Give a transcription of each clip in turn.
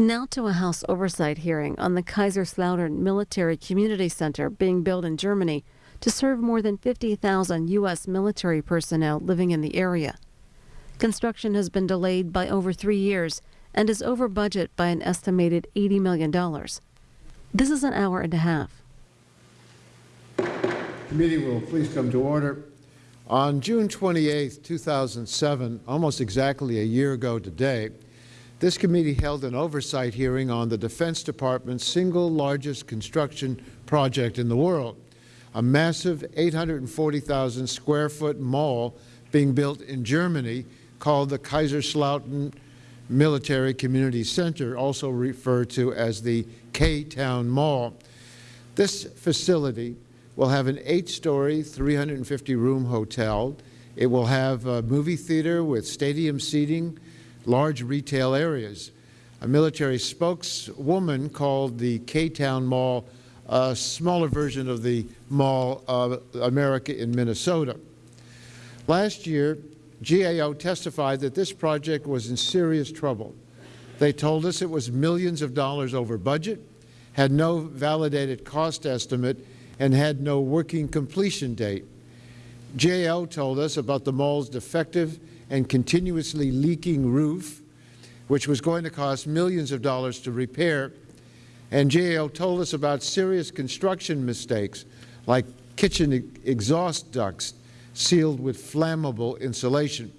Now to a House oversight hearing on the Kaiserslautern Military Community Center being built in Germany to serve more than 50,000 U.S. military personnel living in the area. Construction has been delayed by over three years and is over budget by an estimated $80 million. This is an hour and a half. Committee will please come to order. On June 28, 2007, almost exactly a year ago today, this committee held an oversight hearing on the Defense Department's single largest construction project in the world, a massive 840,000 square foot mall being built in Germany called the Kaiserslautern Military Community Center, also referred to as the K-Town Mall. This facility will have an eight-story, 350-room hotel. It will have a movie theater with stadium seating, large retail areas. A military spokeswoman called the K-Town Mall a smaller version of the Mall of America in Minnesota. Last year, GAO testified that this project was in serious trouble. They told us it was millions of dollars over budget, had no validated cost estimate, and had no working completion date. GAO told us about the mall's defective and continuously leaking roof, which was going to cost millions of dollars to repair. And GAO told us about serious construction mistakes, like kitchen exhaust ducts sealed with flammable insulation.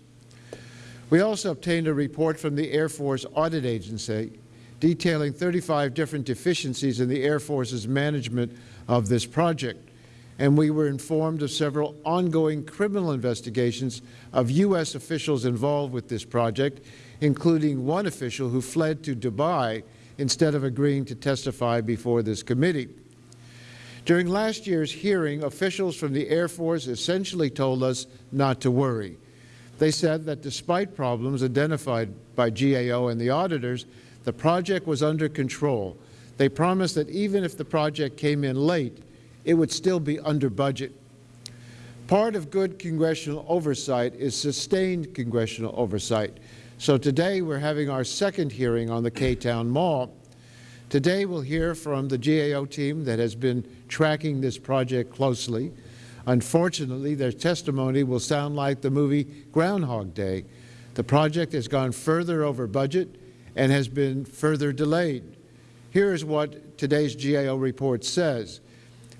We also obtained a report from the Air Force Audit Agency detailing 35 different deficiencies in the Air Force's management of this project and we were informed of several ongoing criminal investigations of U.S. officials involved with this project, including one official who fled to Dubai instead of agreeing to testify before this committee. During last year's hearing, officials from the Air Force essentially told us not to worry. They said that despite problems identified by GAO and the auditors, the project was under control. They promised that even if the project came in late, it would still be under budget. Part of good congressional oversight is sustained congressional oversight. So today we're having our second hearing on the K-Town Mall. Today we'll hear from the GAO team that has been tracking this project closely. Unfortunately, their testimony will sound like the movie Groundhog Day. The project has gone further over budget and has been further delayed. Here is what today's GAO report says.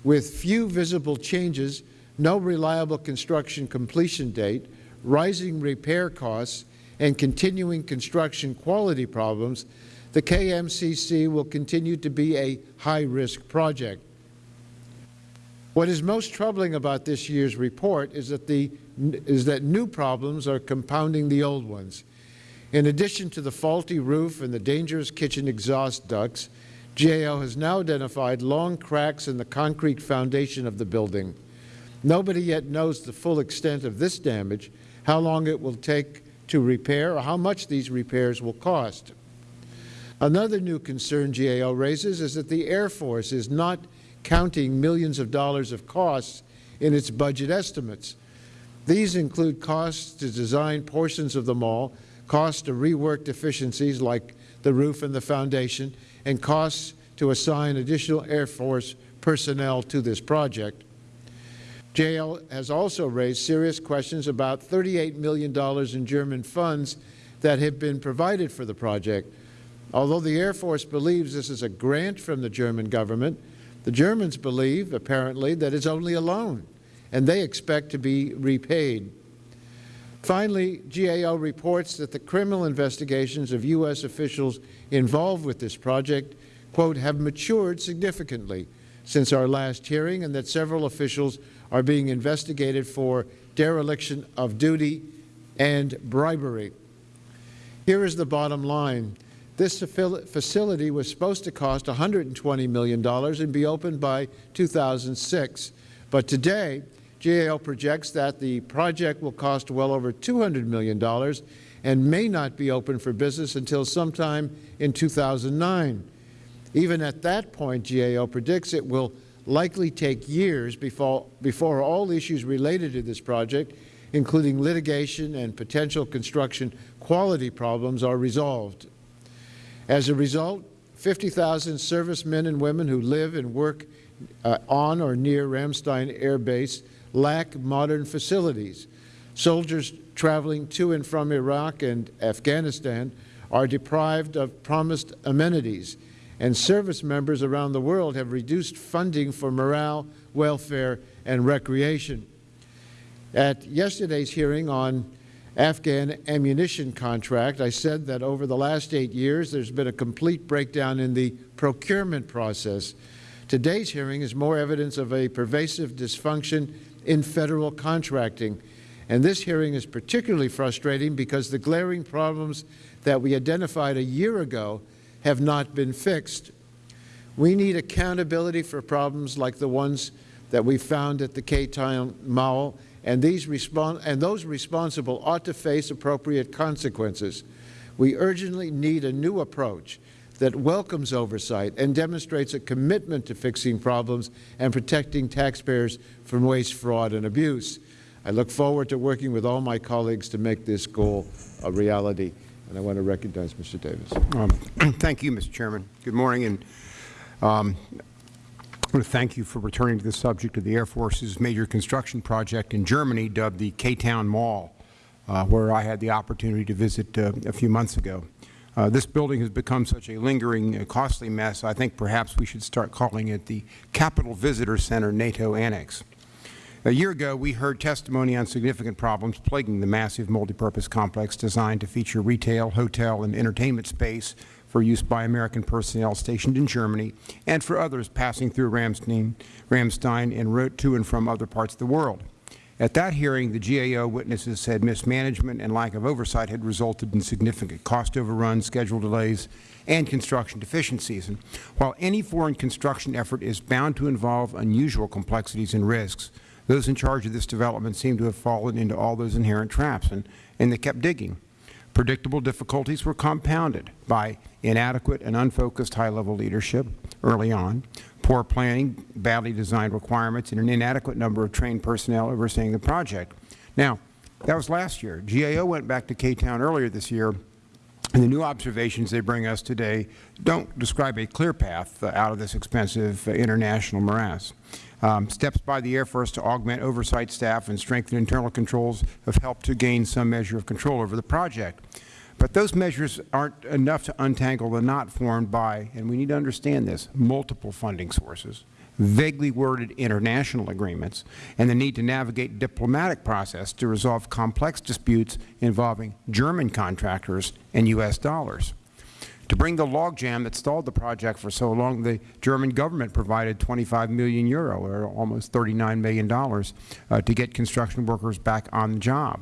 With few visible changes, no reliable construction completion date, rising repair costs, and continuing construction quality problems, the KMCC will continue to be a high-risk project. What is most troubling about this year's report is that, the, is that new problems are compounding the old ones. In addition to the faulty roof and the dangerous kitchen exhaust ducts, GAO has now identified long cracks in the concrete foundation of the building. Nobody yet knows the full extent of this damage, how long it will take to repair, or how much these repairs will cost. Another new concern GAO raises is that the Air Force is not counting millions of dollars of costs in its budget estimates. These include costs to design portions of the mall, costs to rework deficiencies like the roof and the foundation, and costs to assign additional Air Force personnel to this project. GAO has also raised serious questions about $38 million in German funds that have been provided for the project. Although the Air Force believes this is a grant from the German government, the Germans believe, apparently, that it's only a loan, and they expect to be repaid. Finally, GAO reports that the criminal investigations of U.S. officials involved with this project, quote, have matured significantly since our last hearing and that several officials are being investigated for dereliction of duty and bribery. Here is the bottom line. This facility was supposed to cost $120 million and be opened by 2006. But today, GAO projects that the project will cost well over $200 million and may not be open for business until sometime in 2009. Even at that point, GAO predicts it will likely take years before, before all issues related to this project, including litigation and potential construction quality problems, are resolved. As a result, 50,000 servicemen and women who live and work uh, on or near Ramstein Air Base lack modern facilities. Soldiers traveling to and from Iraq and Afghanistan are deprived of promised amenities, and service members around the world have reduced funding for morale, welfare, and recreation. At yesterday's hearing on Afghan ammunition contract, I said that over the last eight years there's been a complete breakdown in the procurement process. Today's hearing is more evidence of a pervasive dysfunction in Federal contracting. And this hearing is particularly frustrating because the glaring problems that we identified a year ago have not been fixed. We need accountability for problems like the ones that we found at the K-Town Mall and, these and those responsible ought to face appropriate consequences. We urgently need a new approach that welcomes oversight and demonstrates a commitment to fixing problems and protecting taxpayers from waste, fraud, and abuse. I look forward to working with all my colleagues to make this goal a reality. And I want to recognize Mr. Davis. Um, thank you, Mr. Chairman. Good morning. And um, I want to thank you for returning to the subject of the Air Force's major construction project in Germany dubbed the K-Town Mall, uh, where I had the opportunity to visit uh, a few months ago. Uh, this building has become such a lingering, uh, costly mess, I think perhaps we should start calling it the Capitol Visitor Center NATO Annex. A year ago, we heard testimony on significant problems plaguing the massive multipurpose complex designed to feature retail, hotel, and entertainment space for use by American personnel stationed in Germany and for others passing through Ramstein, Ramstein and route to and from other parts of the world. At that hearing, the GAO witnesses said mismanagement and lack of oversight had resulted in significant cost overruns, schedule delays, and construction deficiencies. And while any foreign construction effort is bound to involve unusual complexities and risks, those in charge of this development seem to have fallen into all those inherent traps, and, and they kept digging. Predictable difficulties were compounded by inadequate and unfocused high-level leadership early on, poor planning, badly designed requirements, and an inadequate number of trained personnel overseeing the project. Now, that was last year. GAO went back to K-Town earlier this year, and the new observations they bring us today don't describe a clear path uh, out of this expensive uh, international morass. Um, steps by the Air Force to augment oversight staff and strengthen internal controls have helped to gain some measure of control over the project. But those measures aren't enough to untangle the knot formed by, and we need to understand this, multiple funding sources, vaguely worded international agreements, and the need to navigate diplomatic process to resolve complex disputes involving German contractors and U.S. dollars. To bring the logjam that stalled the project for so long, the German government provided 25 million euro, or almost $39 million, uh, to get construction workers back on the job.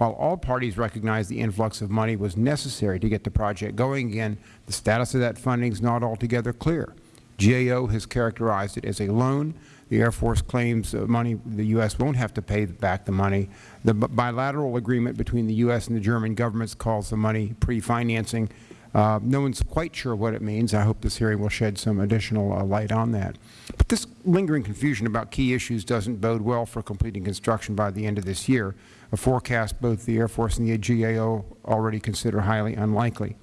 While all parties recognized the influx of money was necessary to get the project going again, the status of that funding is not altogether clear. GAO has characterized it as a loan. The Air Force claims uh, money the U.S. won't have to pay back the money. The bilateral agreement between the U.S. and the German governments calls the money pre-financing. Uh, no one is quite sure what it means. I hope this hearing will shed some additional uh, light on that. But this lingering confusion about key issues doesn't bode well for completing construction by the end of this year, a forecast both the Air Force and the GAO already consider highly unlikely.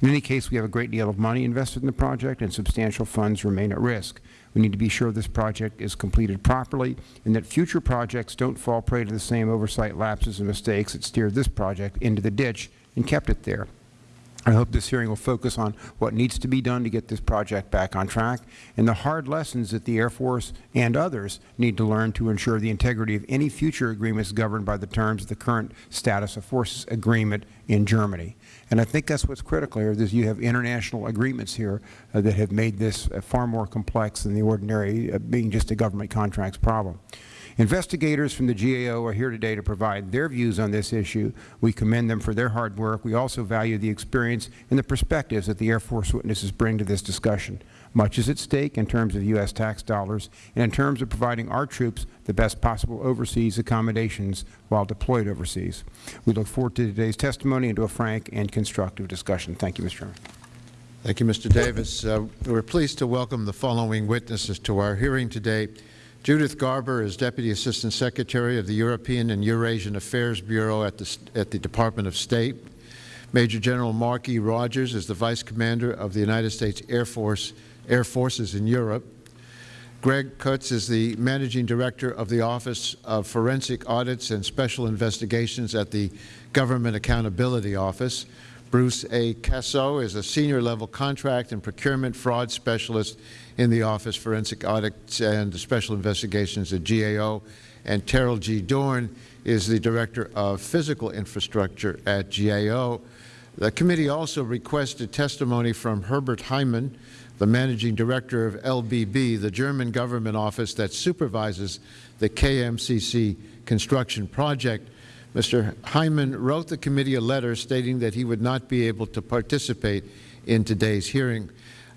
In any case, we have a great deal of money invested in the project and substantial funds remain at risk. We need to be sure this project is completed properly and that future projects don't fall prey to the same oversight lapses and mistakes that steered this project into the ditch and kept it there. I hope this hearing will focus on what needs to be done to get this project back on track and the hard lessons that the Air Force and others need to learn to ensure the integrity of any future agreements governed by the terms of the current status of forces agreement in Germany. And I think that's what's critical here, is you have international agreements here uh, that have made this uh, far more complex than the ordinary uh, being just a government contracts problem. Investigators from the GAO are here today to provide their views on this issue. We commend them for their hard work. We also value the experience and the perspectives that the Air Force witnesses bring to this discussion. Much is at stake in terms of U.S. tax dollars and in terms of providing our troops the best possible overseas accommodations while deployed overseas. We look forward to today's testimony and to a frank and constructive discussion. Thank you, Mr. Chairman. Thank you, Mr. Davis. Uh, we're pleased to welcome the following witnesses to our hearing today. Judith Garber is Deputy Assistant Secretary of the European and Eurasian Affairs Bureau at the, at the Department of State. Major General Mark E. Rogers is the Vice Commander of the United States Air Force Air Forces in Europe. Greg Kutz is the Managing Director of the Office of Forensic Audits and Special Investigations at the Government Accountability Office. Bruce A. Causseaux is a senior level contract and procurement fraud specialist in the Office of Forensic Audits and Special Investigations at GAO. And Terrell G. Dorn is the Director of Physical Infrastructure at GAO. The committee also requested testimony from Herbert Heimann, the Managing Director of LBB, the German government office that supervises the KMCC construction project. Mr. Heimann wrote the committee a letter stating that he would not be able to participate in today's hearing.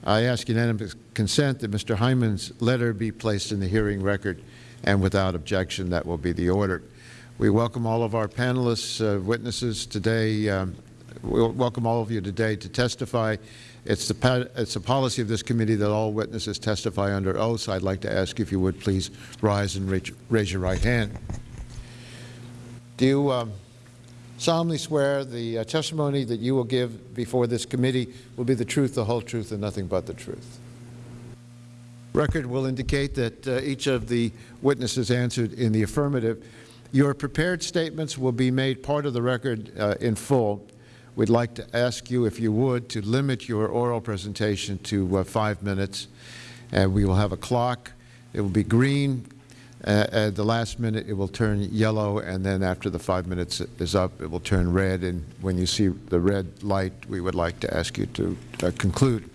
I ask unanimous consent that Mr. Heimann's letter be placed in the hearing record, and without objection, that will be the order. We welcome all of our panelists, uh, witnesses today. Um, we welcome all of you today to testify. It's the it's a policy of this committee that all witnesses testify under oath. So I'd like to ask if you would please rise and raise your right hand. Do you um, solemnly swear the uh, testimony that you will give before this committee will be the truth, the whole truth, and nothing but the truth? Record will indicate that uh, each of the witnesses answered in the affirmative. Your prepared statements will be made part of the record uh, in full. We'd like to ask you, if you would, to limit your oral presentation to uh, five minutes. And we will have a clock. It will be green at the last minute, it will turn yellow, and then after the five minutes is up, it will turn red. And when you see the red light, we would like to ask you to uh, conclude.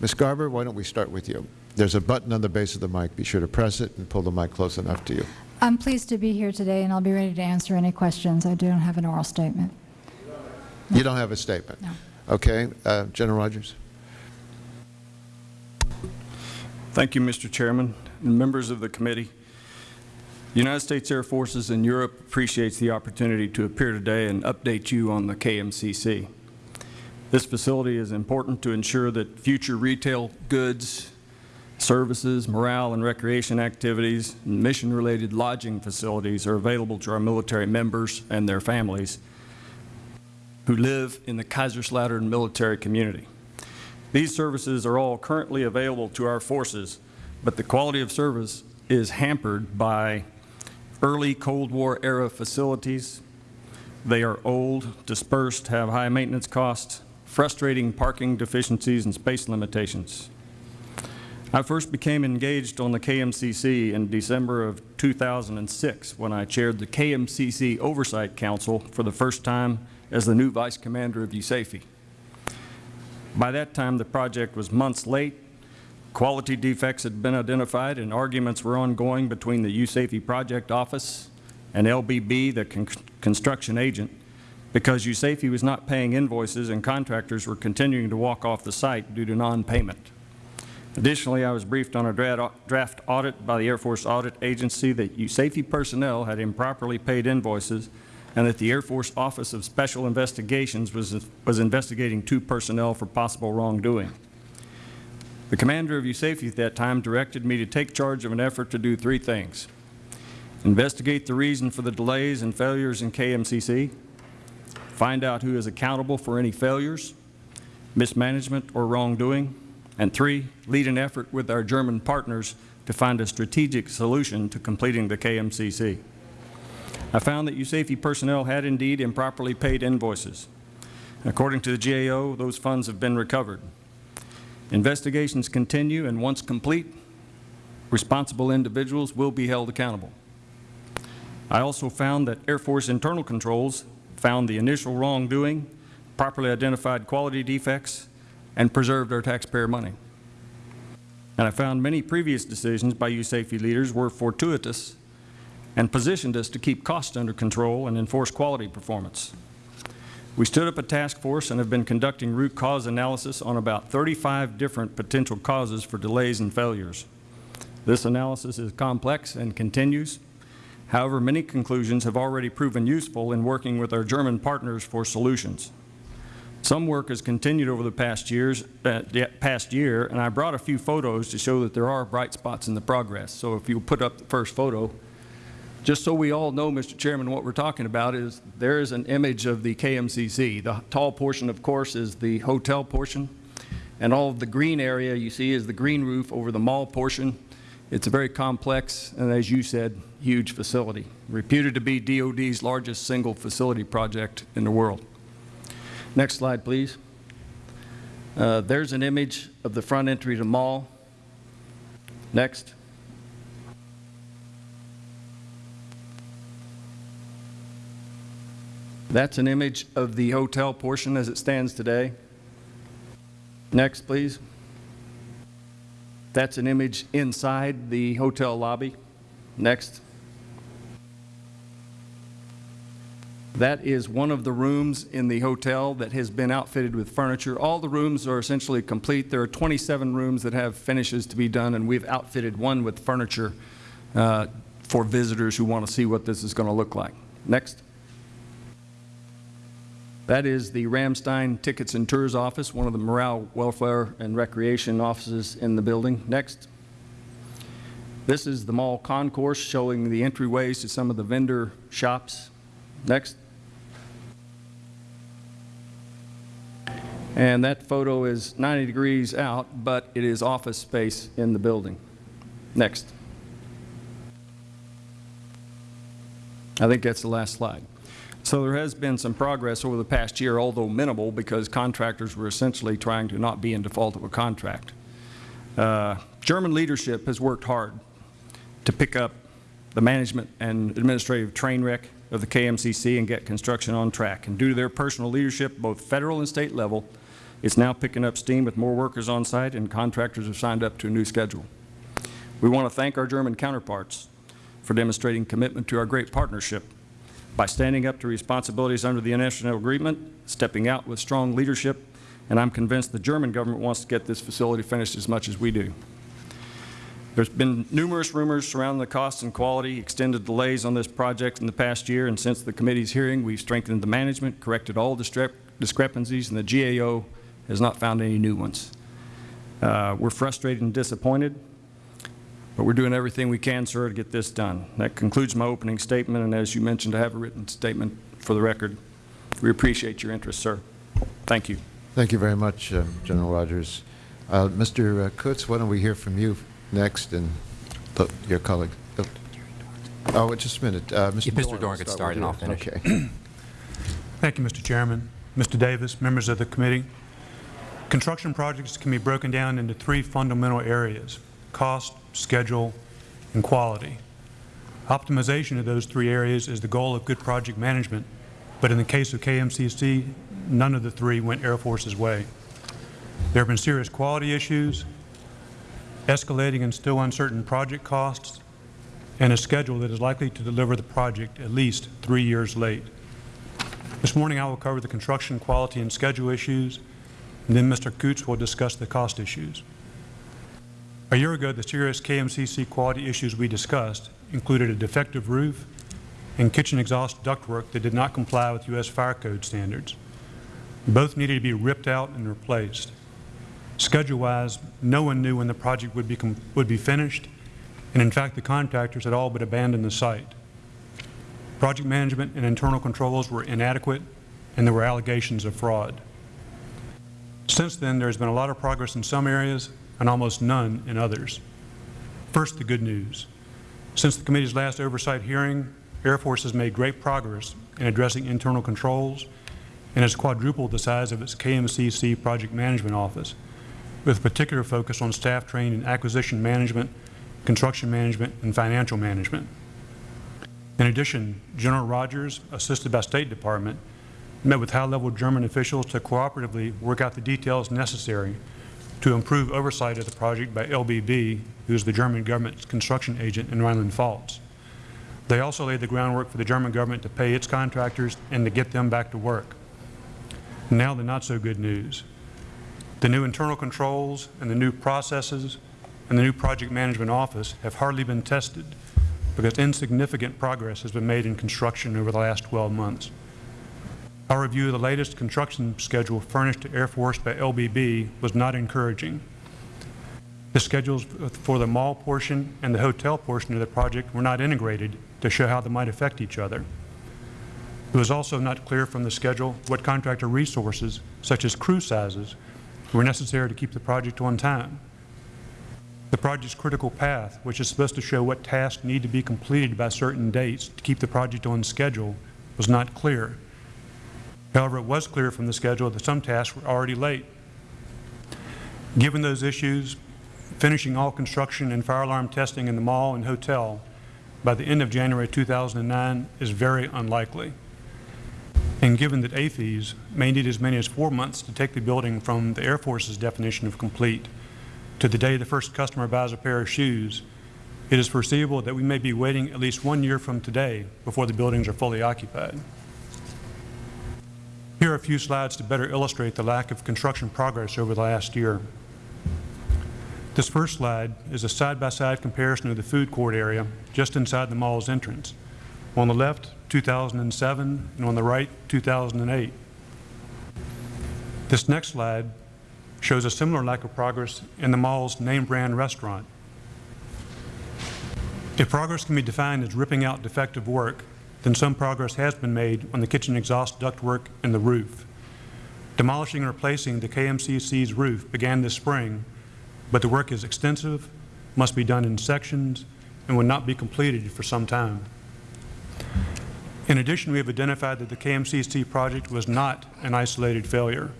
Ms. Garber, why don't we start with you? There's a button on the base of the mic. Be sure to press it and pull the mic close enough to you. I'm pleased to be here today, and I'll be ready to answer any questions. I don't have an oral statement. No. You don't have a statement? No. Okay. Uh, General Rogers. Thank you, Mr. Chairman and members of the committee. United States Air Forces in Europe appreciates the opportunity to appear today and update you on the KMCC. This facility is important to ensure that future retail goods, services, morale and recreation activities, and mission-related lodging facilities are available to our military members and their families who live in the Kaiserslautern military community. These services are all currently available to our forces, but the quality of service is hampered by early Cold War era facilities. They are old, dispersed, have high maintenance costs, frustrating parking deficiencies and space limitations. I first became engaged on the KMCC in December of 2006 when I chaired the KMCC Oversight Council for the first time as the new Vice Commander of USAFE. By that time, the project was months late Quality defects had been identified and arguments were ongoing between the USAFE project office and LBB, the con construction agent, because USAFE was not paying invoices and contractors were continuing to walk off the site due to non-payment. Additionally, I was briefed on a draft audit by the Air Force Audit Agency that USAFE personnel had improperly paid invoices and that the Air Force Office of Special Investigations was, was investigating two personnel for possible wrongdoing. The commander of USAFE at that time directed me to take charge of an effort to do three things. Investigate the reason for the delays and failures in KMCC, find out who is accountable for any failures, mismanagement or wrongdoing, and three, lead an effort with our German partners to find a strategic solution to completing the KMCC. I found that USAFE personnel had indeed improperly paid invoices. According to the GAO, those funds have been recovered. Investigations continue, and once complete, responsible individuals will be held accountable. I also found that Air Force internal controls found the initial wrongdoing, properly identified quality defects, and preserved our taxpayer money. And I found many previous decisions by USAFE leaders were fortuitous and positioned us to keep costs under control and enforce quality performance. We stood up a task force and have been conducting root cause analysis on about 35 different potential causes for delays and failures. This analysis is complex and continues. However, many conclusions have already proven useful in working with our German partners for solutions. Some work has continued over the past, years, uh, past year, and I brought a few photos to show that there are bright spots in the progress. So if you put up the first photo, Just so we all know, Mr. Chairman, what we're talking about is there is an image of the KMCC. The tall portion, of course, is the hotel portion, and all of the green area you see is the green roof over the mall portion. It's a very complex and, as you said, huge facility, reputed to be DOD's largest single facility project in the world. Next slide, please. Uh, there's an image of the front entry to the mall. Next. That's an image of the hotel portion as it stands today. Next, please. That's an image inside the hotel lobby. Next. That is one of the rooms in the hotel that has been outfitted with furniture. All the rooms are essentially complete. There are 27 rooms that have finishes to be done, and we've outfitted one with furniture uh, for visitors who want to see what this is going to look like. Next. That is the Ramstein Tickets and Tours office, one of the morale, welfare, and recreation offices in the building. Next. This is the mall concourse showing the entryways to some of the vendor shops. Next. And that photo is 90 degrees out, but it is office space in the building. Next. I think that's the last slide. So there has been some progress over the past year, although minimal, because contractors were essentially trying to not be in default of a contract. Uh, German leadership has worked hard to pick up the management and administrative train wreck of the KMCC and get construction on track. And due to their personal leadership, both federal and state level, it's now picking up steam with more workers on site and contractors have signed up to a new schedule. We want to thank our German counterparts for demonstrating commitment to our great partnership by standing up to responsibilities under the international agreement, stepping out with strong leadership, and I'm convinced the German government wants to get this facility finished as much as we do. There's been numerous rumors surrounding the cost and quality, extended delays on this project in the past year, and since the committee's hearing, we've strengthened the management, corrected all discrep discrepancies, and the GAO has not found any new ones. Uh, we're frustrated and disappointed, but we're doing everything we can, sir, to get this done. That concludes my opening statement, and as you mentioned, I have a written statement for the record. We appreciate your interest, sir. Thank you. Thank you very much, uh, General Rogers. Uh, Mr. Kutz, why don't we hear from you next and uh, your colleague. Oh, oh, just a minute. Uh, Mr. If Mr. Dorn, Dorn we'll could start start and I'll finish. Okay. Thank you, Mr. Chairman, Mr. Davis, members of the committee. Construction projects can be broken down into three fundamental areas, cost, schedule, and quality. Optimization of those three areas is the goal of good project management, but in the case of KMCC, none of the three went Air Force's way. There have been serious quality issues, escalating and still uncertain project costs, and a schedule that is likely to deliver the project at least three years late. This morning I will cover the construction quality and schedule issues, and then Mr. Kutz will discuss the cost issues. A year ago, the serious KMCC quality issues we discussed included a defective roof and kitchen exhaust ductwork that did not comply with U.S. fire code standards. Both needed to be ripped out and replaced. Schedule-wise, no one knew when the project would be, would be finished, and in fact, the contractors had all but abandoned the site. Project management and internal controls were inadequate, and there were allegations of fraud. Since then, there has been a lot of progress in some areas and almost none in others. First, the good news. Since the committee's last oversight hearing, Air Force has made great progress in addressing internal controls and has quadrupled the size of its KMCC Project Management Office, with particular focus on staff training in acquisition management, construction management, and financial management. In addition, General Rogers, assisted by State Department, met with high-level German officials to cooperatively work out the details necessary to improve oversight of the project by LBB, who is the German government's construction agent in Rhineland-Pfalz. They also laid the groundwork for the German government to pay its contractors and to get them back to work. Now the not-so-good news. The new internal controls and the new processes and the new project management office have hardly been tested because insignificant progress has been made in construction over the last 12 months. Our review of the latest construction schedule furnished to Air Force by LBB was not encouraging. The schedules for the mall portion and the hotel portion of the project were not integrated to show how they might affect each other. It was also not clear from the schedule what contractor resources, such as crew sizes, were necessary to keep the project on time. The project's critical path, which is supposed to show what tasks need to be completed by certain dates to keep the project on schedule, was not clear. However, it was clear from the schedule that some tasks were already late. Given those issues, finishing all construction and fire alarm testing in the mall and hotel by the end of January 2009 is very unlikely. And given that AAFES may need as many as four months to take the building from the Air Force's definition of complete to the day the first customer buys a pair of shoes, it is foreseeable that we may be waiting at least one year from today before the buildings are fully occupied. Here are a few slides to better illustrate the lack of construction progress over the last year. This first slide is a side-by-side comparison of the food court area just inside the mall's entrance. On the left, 2007, and on the right, 2008. This next slide shows a similar lack of progress in the mall's name brand restaurant. If progress can be defined as ripping out defective work, then some progress has been made on the kitchen exhaust ductwork and the roof. Demolishing and replacing the KMCC's roof began this spring, but the work is extensive, must be done in sections, and will not be completed for some time. In addition, we have identified that the KMCC project was not an isolated failure.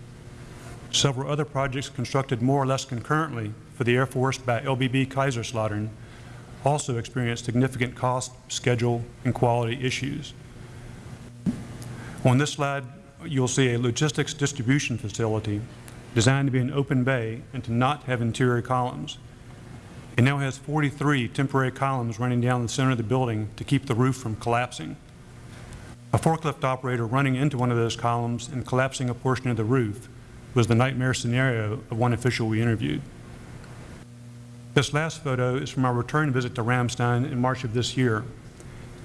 Several other projects constructed more or less concurrently for the Air Force by LBB Kaiserslautern also experienced significant cost, schedule, and quality issues. On this slide, you'll see a logistics distribution facility designed to be an open bay and to not have interior columns. It now has 43 temporary columns running down the center of the building to keep the roof from collapsing. A forklift operator running into one of those columns and collapsing a portion of the roof was the nightmare scenario of one official we interviewed. This last photo is from our return visit to Ramstein in March of this year.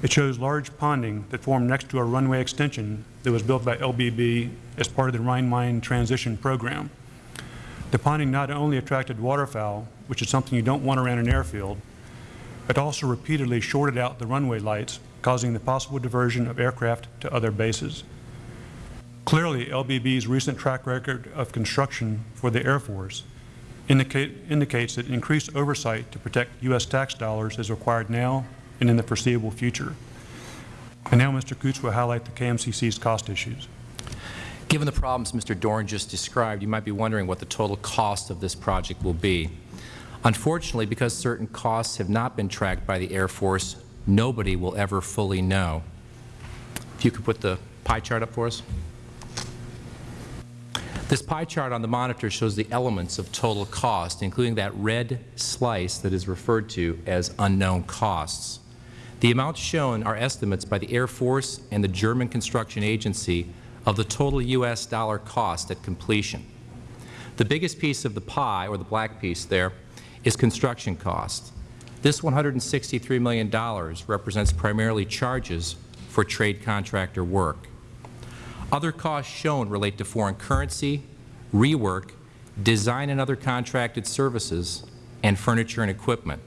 It shows large ponding that formed next to a runway extension that was built by LBB as part of the Rhine-Main transition program. The ponding not only attracted waterfowl, which is something you don't want around an airfield, but also repeatedly shorted out the runway lights, causing the possible diversion of aircraft to other bases. Clearly, LBB's recent track record of construction for the Air Force indicate, indicates that increased oversight to protect U.S. tax dollars is required now and in the foreseeable future. And now Mr. Kutz will highlight the KMCC's cost issues. Given the problems Mr. Dorn just described, you might be wondering what the total cost of this project will be. Unfortunately, because certain costs have not been tracked by the Air Force, nobody will ever fully know. If you could put the pie chart up for us. This pie chart on the monitor shows the elements of total cost, including that red slice that is referred to as unknown costs. The amounts shown are estimates by the Air Force and the German Construction Agency of the total U.S. dollar cost at completion. The biggest piece of the pie, or the black piece there, is construction cost. This $163 million represents primarily charges for trade contractor work. Other costs shown relate to foreign currency, rework, design and other contracted services, and furniture and equipment.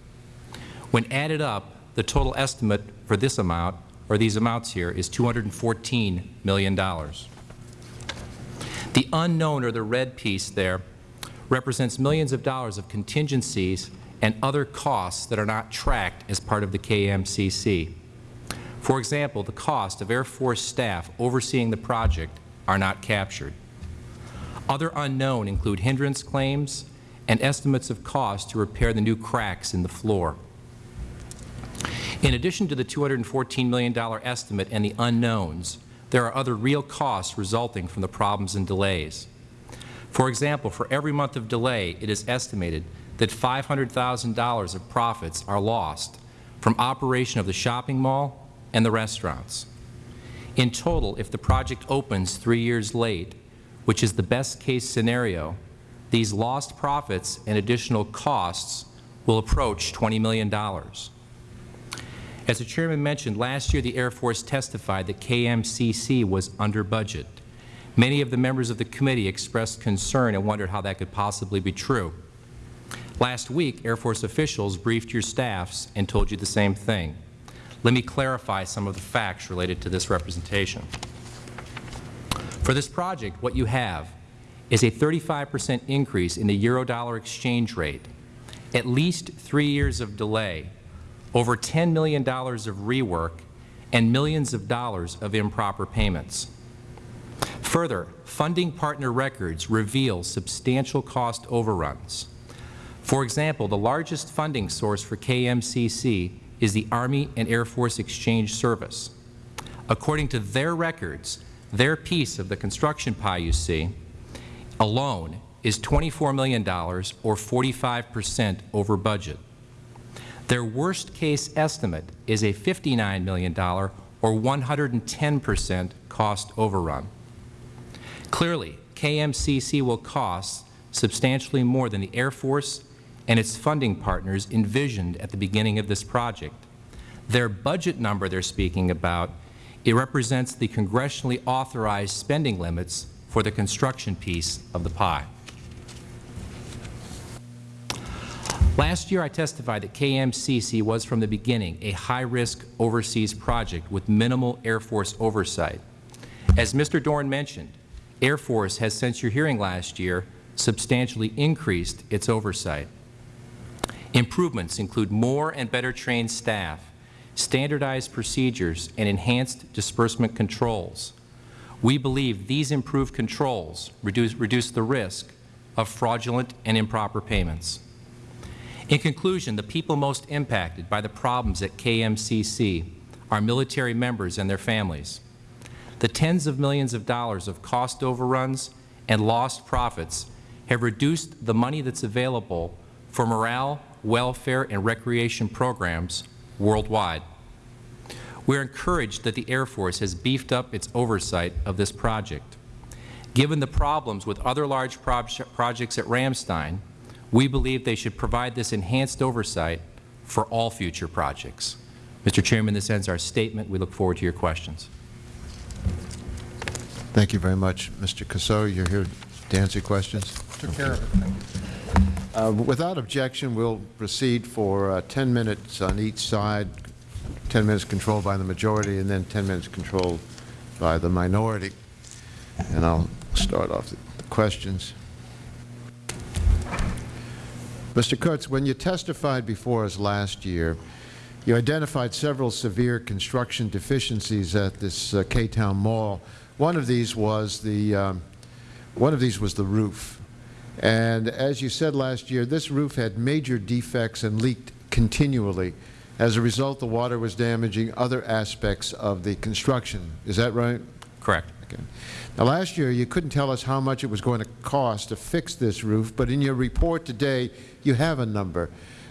When added up, the total estimate for this amount, or these amounts here, is $214 million. The unknown, or the red piece there, represents millions of dollars of contingencies and other costs that are not tracked as part of the KMCC. For example, the cost of Air Force staff overseeing the project are not captured. Other unknown include hindrance claims and estimates of cost to repair the new cracks in the floor. In addition to the $214 million estimate and the unknowns, there are other real costs resulting from the problems and delays. For example, for every month of delay, it is estimated that $500,000 of profits are lost from operation of the shopping mall and the restaurants. In total, if the project opens three years late, which is the best case scenario, these lost profits and additional costs will approach $20 million. As the Chairman mentioned, last year the Air Force testified that KMCC was under budget. Many of the members of the committee expressed concern and wondered how that could possibly be true. Last week, Air Force officials briefed your staffs and told you the same thing. Let me clarify some of the facts related to this representation. For this project, what you have is a 35 percent increase in the euro-dollar exchange rate, at least three years of delay, over $10 million of rework, and millions of dollars of improper payments. Further, funding partner records reveal substantial cost overruns. For example, the largest funding source for KMCC is the Army and Air Force Exchange Service. According to their records, their piece of the construction pie you see alone is $24 million or 45 percent over budget. Their worst-case estimate is a $59 million or 110 percent cost overrun. Clearly, KMCC will cost substantially more than the Air Force and its funding partners envisioned at the beginning of this project. Their budget number they are speaking about, it represents the congressionally authorized spending limits for the construction piece of the pie. Last year I testified that KMCC was from the beginning a high-risk overseas project with minimal Air Force oversight. As Mr. Dorn mentioned, Air Force has since your hearing last year substantially increased its oversight. Improvements include more and better trained staff, standardized procedures, and enhanced disbursement controls. We believe these improved controls reduce, reduce the risk of fraudulent and improper payments. In conclusion, the people most impacted by the problems at KMCC are military members and their families. The tens of millions of dollars of cost overruns and lost profits have reduced the money that's available for morale, welfare, and recreation programs worldwide. We are encouraged that the Air Force has beefed up its oversight of this project. Given the problems with other large proje projects at Ramstein, we believe they should provide this enhanced oversight for all future projects. Mr. Chairman, this ends our statement. We look forward to your questions. Thank you very much, Mr. Causseaux. You're here to answer questions. Took care of it. Uh, Without objection, we'll proceed for uh, 10 minutes on each side, 10 minutes controlled by the majority, and then 10 minutes controlled by the minority. And I'll start off the questions. Mr. Kutz, when you testified before us last year, you identified several severe construction deficiencies at this uh, K-Town Mall. One of these was the um, one of these was the roof. And as you said last year, this roof had major defects and leaked continually. As a result, the water was damaging other aspects of the construction. Is that right? Correct. Okay. Now, last year, you couldn't tell us how much it was going to cost to fix this roof, but in your report today, you have a number.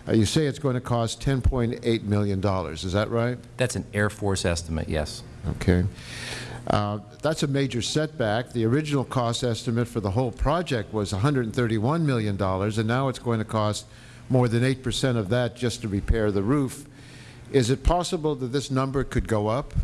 Uh, you say it's going to cost $10.8 million. Is that right? That's an Air Force estimate, yes. Okay. Uh, that's a major setback. The original cost estimate for the whole project was $131 million, and now it's going to cost more than 8 percent of that just to repair the roof. Is it possible that this number could go up?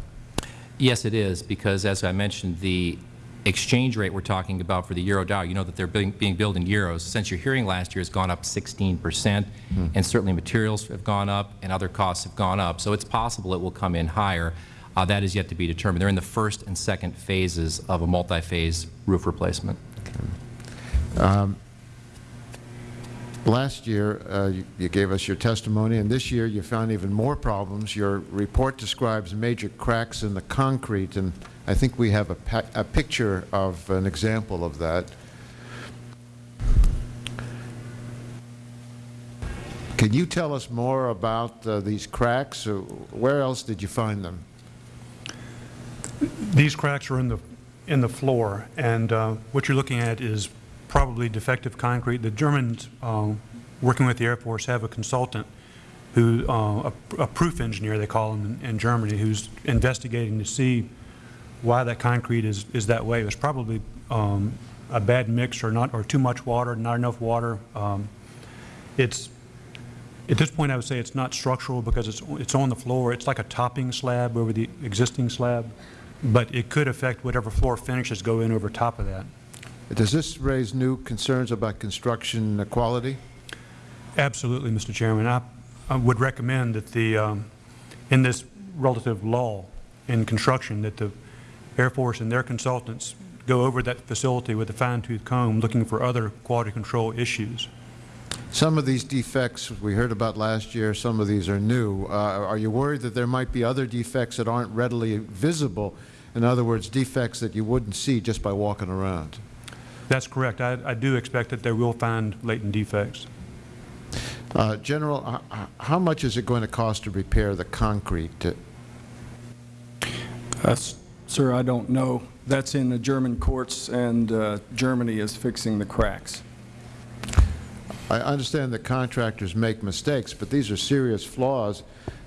Yes, it is, because as I mentioned, the exchange rate we're talking about for the euro dollar, you know that they're being, being billed in euros. Since your hearing last year has gone up 16 percent, and certainly materials have gone up and other costs have gone up. So it's possible it will come in higher. Uh, that is yet to be determined. They're in the first and second phases of a multi-phase roof replacement. Last year, uh, you, you gave us your testimony, and this year you found even more problems. Your report describes major cracks in the concrete, and I think we have a, a picture of an example of that. Can you tell us more about uh, these cracks? Uh, Where else did you find them? These cracks are in the, in the floor, and uh, what you're looking at is probably defective concrete. The Germans, uh, working with the Air Force, have a consultant who, uh, a a proof engineer, they call him in in Germany, who's investigating to see why that concrete is, is that way. It was probably um, a bad mix or not, or too much water, not enough water. Um, It's, at this point, I would say it's not structural because it's, it's on the floor. It's like a topping slab over the existing slab, but it could affect whatever floor finishes go in over top of that. Does this raise new concerns about construction quality? Absolutely, Mr. Chairman. I, I would recommend that the, um, in this relative law in construction that the Air Force and their consultants go over that facility with a fine-tooth comb looking for other quality control issues. Some of these defects we heard about last year, some of these are new. Uh, Are you worried that there might be other defects that aren't readily visible? In other words, defects that you wouldn't see just by walking around? That's correct. I, I do expect that they will find latent defects. Uh, General, h- h- how much is it going to cost to repair the concrete? Uh, Sir, I don't know. That's in the German courts, and uh, Germany is fixing the cracks. I understand that contractors make mistakes, but these are serious flaws.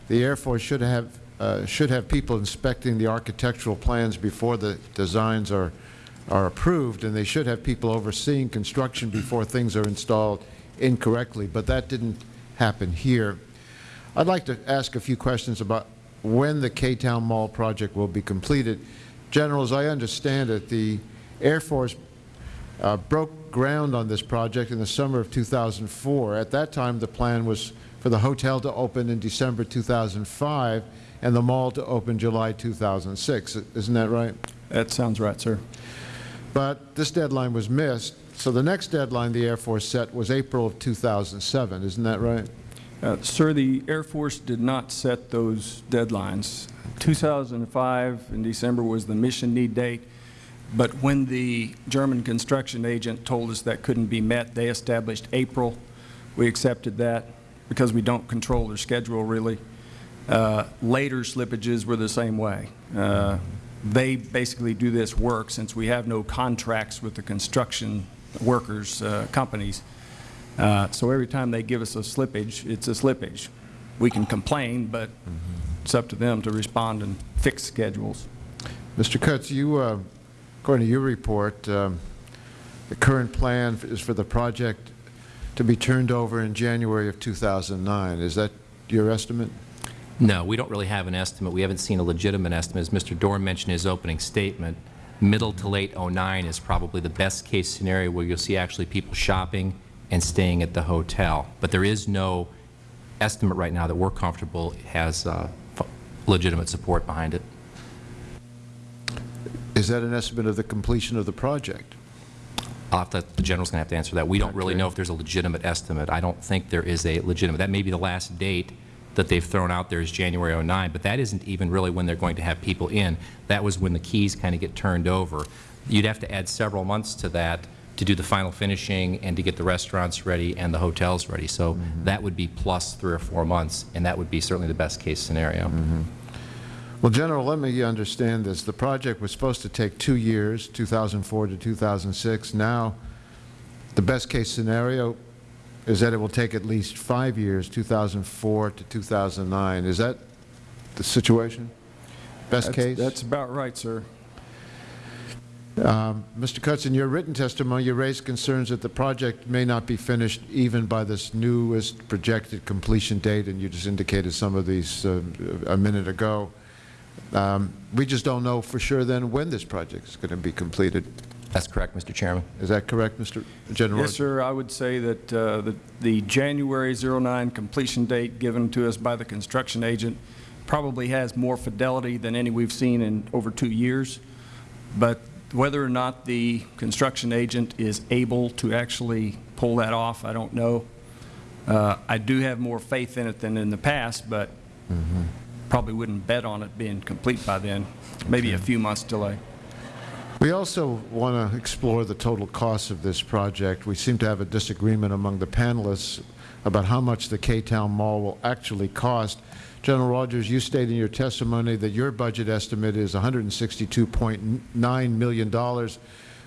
The Air Force should have, uh, should have people inspecting the architectural plans before the designs are, are approved, and they should have people overseeing construction before things are installed incorrectly, but that didn't happen here. I'd like to ask a few questions about when the K-Town Mall project will be completed. General, as I understand it, the Air Force uh, broke ground on this project in the summer of 2004. At that time, the plan was for the hotel to open in December 2005 and the mall to open July 2006. Isn't that right? That sounds right, sir. But this deadline was missed, so the next deadline the Air Force set was April of 2007. Isn't that right? Uh, Sir, the Air Force did not set those deadlines. 2005 in December was the mission need date, but when the German construction agent told us that couldn't be met, they established April. We accepted that because we don't control their schedule, really. Uh, Later slippages were the same way. Uh, They basically do this work, since we have no contracts with the construction workers, uh, companies, uh, So every time they give us a slippage, it's a slippage. We can complain, but it's up to them to respond and fix schedules. Mr. Kutz, you, uh, according to your report, um, the current plan is for the project to be turned over in January of 2009. Is that your estimate? No, we don't really have an estimate. We haven't seen a legitimate estimate. As Mr. Dorn mentioned in his opening statement, middle to late '09 is probably the best-case scenario where you'll see actually people shopping and staying at the hotel. But there is no estimate right now that we're comfortable has uh, legitimate support behind it. Is that an estimate of the completion of the project? I'll have to, the General's going to have to answer that. We don't really know if there's a legitimate estimate. I don't think there is a legitimate. That may be the last date that they've thrown out there is January 09, but that isn't even really when they're going to have people in. That was when the keys kind of get turned over. You'd have to add several months to that to do the final finishing and to get the restaurants ready and the hotels ready. So mm-hmm. that would be plus three or four months, and that would be certainly the best-case scenario. Mm-hmm. Well, General, let me understand this. The project was supposed to take two years, 2004 to 2006. Now, the best-case scenario is that it will take at least five years, 2004 to 2009. Is that the situation? Best That's- case? That's about right, sir. Mr. Kutz, in your written testimony, you raised concerns that the project may not be finished even by this newest projected completion date, and you just indicated some of these uh, a minute ago. Um, We just don't know for sure then when this project is going to be completed. That's correct, Mr. Chairman. Is that correct, Mr. General? Yes, sir, I would say that uh, the the January 09 completion date given to us by the construction agent probably has more fidelity than any we've seen in over two years, but whether or not the construction agent is able to actually pull that off, I don't know. Uh, I do have more faith in it than in the past, but probably wouldn't bet on it being complete by then, maybe a few months delay. We also want to explore the total cost of this project. We seem to have a disagreement among the panelists about how much the K-Town Mall will actually cost. General Rogers, you stated in your testimony that your budget estimate is $162.9 million,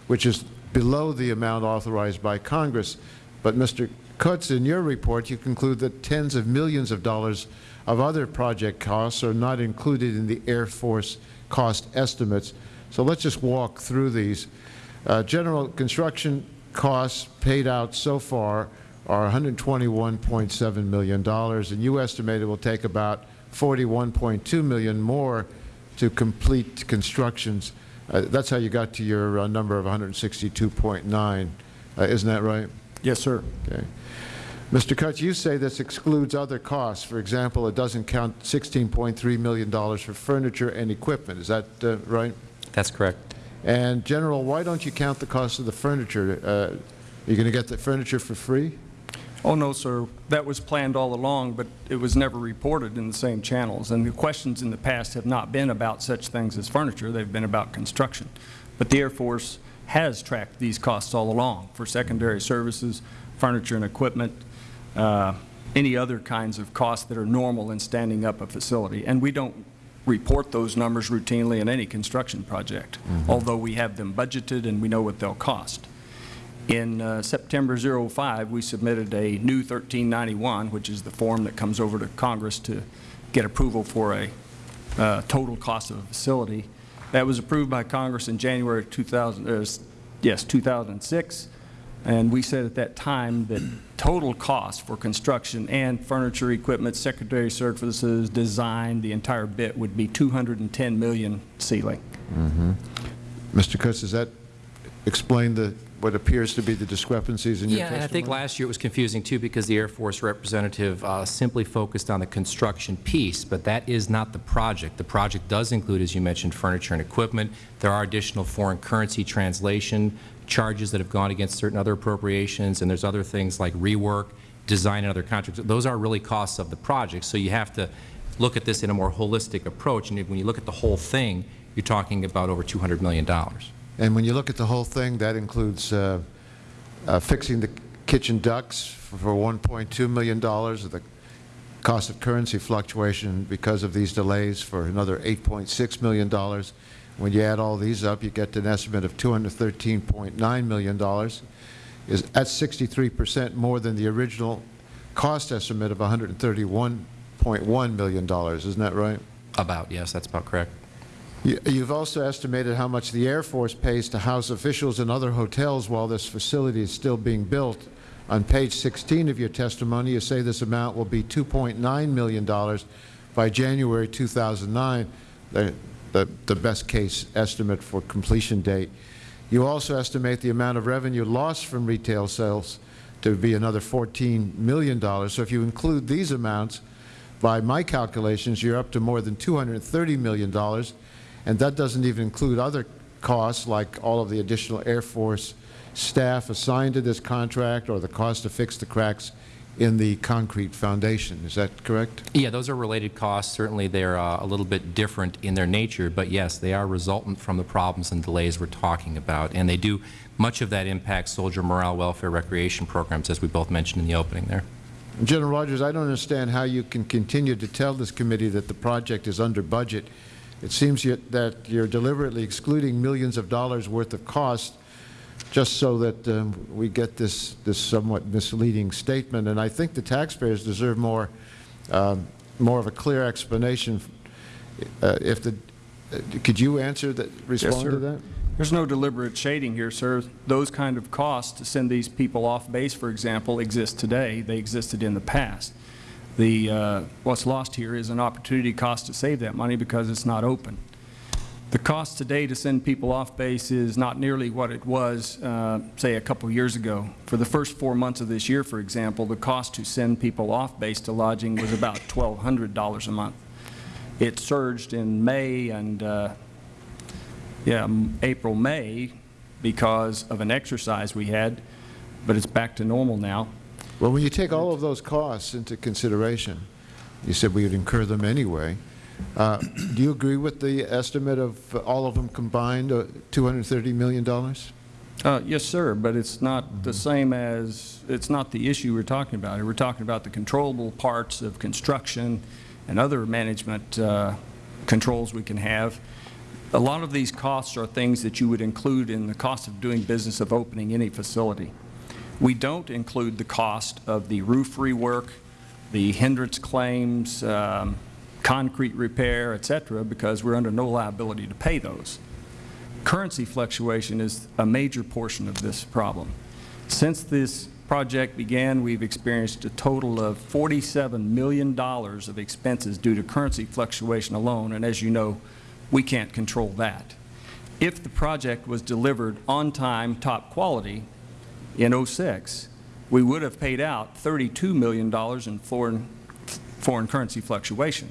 which is below the amount authorized by Congress. But, Mr. Kutz, in your report, you conclude that tens of millions of dollars of other project costs are not included in the Air Force cost estimates. So let's just walk through these. Uh, General construction costs paid out so far are $121.7 million, and you estimate it will take about 41.2 million more to complete constructions. Uh, That's how you got to your uh, number of 162.9. Uh, Isn't that right? Yes, sir. Okay. Mr. Kutz, you say this excludes other costs. For example, it doesn't count $16.3 million for furniture and equipment. Is that uh, right? That's correct. And General, why don't you count the cost of the furniture? Uh, You're going to get the furniture for free? Oh, no, sir. That was planned all along, but it was never reported in the same channels. And the questions in the past have not been about such things as furniture. They've been about construction. But the Air Force has tracked these costs all along for secondary services, furniture and equipment, uh, any other kinds of costs that are normal in standing up a facility. And we don't report those numbers routinely in any construction project, although we have them budgeted and we know what they'll cost. In uh, September 05, we submitted a new 1391, which is the form that comes over to Congress to get approval for a uh, total cost of a facility. That was approved by Congress in January 2000, uh, yes, 2006, and we said at that time that total cost for construction and furniture, equipment, secondary services, design, the entire bit would be 210 million ceiling. Mr. Kutz, does that explain the, what appears to be the discrepancies in your Yeah, testimony? and I think last year it was confusing too because the Air Force representative uh, simply focused on the construction piece, but that is not the project. The project does include, as you mentioned, furniture and equipment. There are additional foreign currency translation charges that have gone against certain other appropriations, and there's other things like rework, design, and other contracts. Those are really costs of the project, so you have to look at this in a more holistic approach, and when you look at the whole thing, you're talking about over $200 million. And when you look at the whole thing, that includes uh, uh, fixing the kitchen ducts for $1.2 million, the cost of currency fluctuation because of these delays for another $8.6 million. When you add all these up, you get an estimate of $213.9 million. Is That's 63 percent more than the original cost estimate of $131.1 million. Isn't that right? About, yes, that's about correct. You've also estimated how much the Air Force pays to house officials in other hotels while this facility is still being built. On page 16 of your testimony, you say this amount will be $2.9 million by January 2009, the- the the best-case estimate for completion date. You also estimate the amount of revenue lost from retail sales to be another $14 million. So if you include these amounts, by my calculations, you're up to more than $230 million, and that doesn't even include other costs like all of the additional Air Force staff assigned to this contract or the cost to fix the cracks in the concrete foundation. Is that correct? Yeah, those are related costs. Certainly, they're uh, a little bit different in their nature, but yes, they are resultant from the problems and delays we're talking about. And they do, much of that impacts soldier morale, welfare, recreation programs, as we both mentioned in the opening there. General Rogers, I don't understand how you can continue to tell this committee that the project is under budget. It seems that you're deliberately excluding millions of dollars worth of cost just so that um, we get this, this somewhat misleading statement. And I think the taxpayers deserve more, um, more of a clear explanation. Uh, If the, uh, could you answer that, respond to that? There's no deliberate shading here, sir. Those kind of costs to send these people off base, for example, exist today. They existed in the past. The, uh, what's lost here is an opportunity cost to save that money because it's not open. The cost today to send people off base is not nearly what it was, uh, say, a couple years ago. For the first four months of this year, for example, the cost to send people off base to lodging was about $1,200 a month. It surged in May and uh, yeah, April, May, because of an exercise we had, but it's back to normal now. Well, when you take all of those costs into consideration, you said we would incur them anyway. Uh, Do you agree with the estimate of all of them combined, uh, $230 million? Uh, Yes, sir, but it's not the same as, it's not the issue we're talking about. We're talking about the controllable parts of construction and other management uh, controls we can have. A lot of these costs are things that you would include in the cost of doing business of opening any facility. We don't include the cost of the roof rework, the hindrance claims, um, concrete repair, et cetera, because we're under no liability to pay those. Currency fluctuation is a major portion of this problem. Since this project began, we've experienced a total of $47 million of expenses due to currency fluctuation alone, and as you know, we can't control that. If the project was delivered on time, top quality, in '06, we would have paid out $32 million in foreign, foreign currency fluctuation.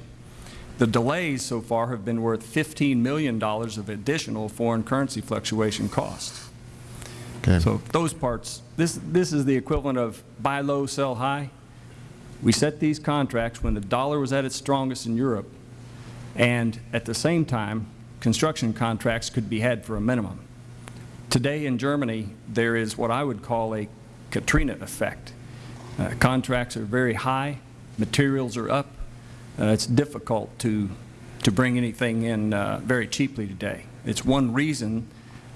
The delays so far have been worth $15 million of additional foreign currency fluctuation costs. Okay. So those parts, this, this is the equivalent of buy low, sell high. We set these contracts when the dollar was at its strongest in Europe, and at the same time, construction contracts could be had for a minimum. Today in Germany, there is what I would call a Katrina effect. Uh, contracts are very high, materials are up. Uh, it's difficult to, to bring anything in uh, very cheaply today. It's one reason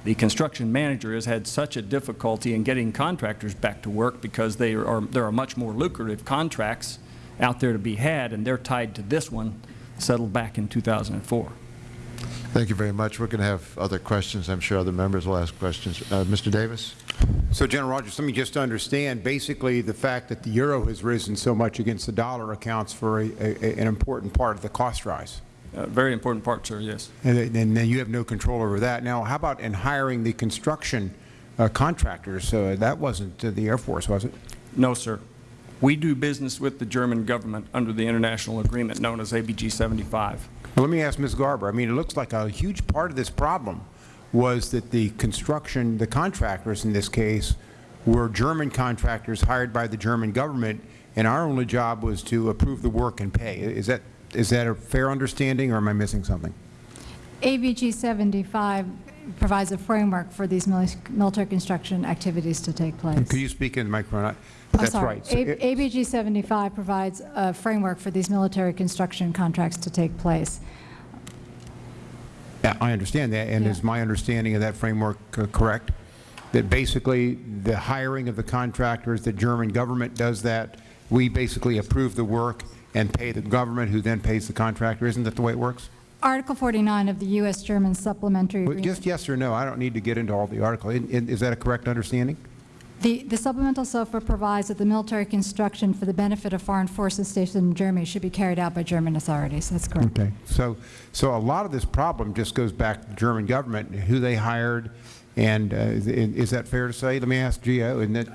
the construction manager has had such a difficulty in getting contractors back to work because they are, there are much more lucrative contracts out there to be had, and they're tied to this one settled back in 2004. Thank you very much. We're going to have other questions. I'm sure other members will ask questions. Uh, Mr. Davis? So, General Rogers, let me just understand, basically the fact that the euro has risen so much against the dollar accounts for a, a, an important part of the cost rise. Uh, very important part, sir, yes. And, and then you have no control over that. Now, how about in hiring the construction uh, contractors? Uh, that wasn't uh, the Air Force, was it? No, sir. We do business with the German government under the international agreement known as ABG 75. Well, let me ask Ms. Garber. I mean, it looks like a huge part of this problem was that the construction, the contractors in this case, were German contractors hired by the German government, and our only job was to approve the work and pay. Is that, is that a fair understanding, or am I missing something? ABG 75 provides a framework for these military construction activities to take place. Could you speak in the microphone? I'm That's sorry. right. So it- ABG 75 provides a framework for these military construction contracts to take place. I understand that, and Yeah. is my understanding of that framework uh, correct? That basically the hiring of the contractors, the German government does that, we basically approve the work and pay the government, who then pays the contractor. Isn't that the way it works? Article 49 of the U.S.-German Supplementary Well. Just yes or no, I don't need to get into all the article. In- Is that a correct understanding? The, the supplemental SOFA provides that the military construction for the benefit of foreign forces stationed in Germany should be carried out by German authorities. That's correct. Okay. So, so a lot of this problem just goes back to the German government, who they hired, and uh, is is that fair to say? Let me ask GAO, and that,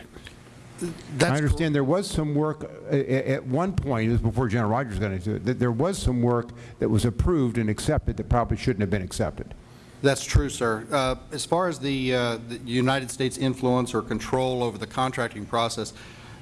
I understand there was some work, uh, at one point, this was before General Rogers got into it, that there was some work that was approved and accepted that probably shouldn't have been accepted. That's true, sir. Uh, As far as the uh, the United States influence or control over the contracting process,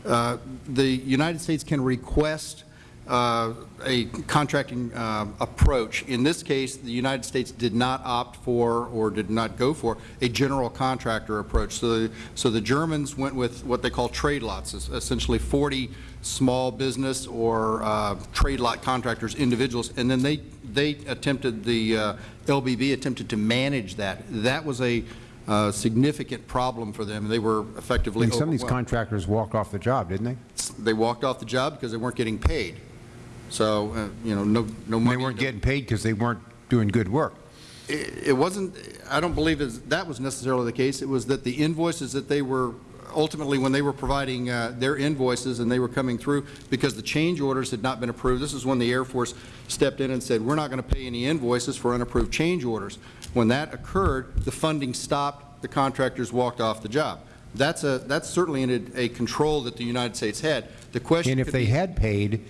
uh, the United States can request uh, a contracting uh, approach. In this case, the United States did not opt for or did not go for a general contractor approach. So, so the Germans went with what they call trade lots, essentially 40 small business or uh, trade lot contractors, individuals, and then they, they attempted, the uh, LBB attempted to manage that. That was a uh, significant problem for them. They were effectively And some of these contractors walked off the job, didn't they? They walked off the job because they weren't getting paid. So, uh, you know, no, no And money. They weren't getting paid because they weren't doing good work. It it wasn't, I don't believe that was necessarily the case. It was that the invoices that they were, ultimately, when they were providing uh, their invoices and they were coming through, because the change orders had not been approved, this is when the Air Force stepped in and said, we're not going to pay any invoices for unapproved change orders. When that occurred, the funding stopped, the contractors walked off the job. That's a, that's certainly a, a control that the United States had. The question And if they had paid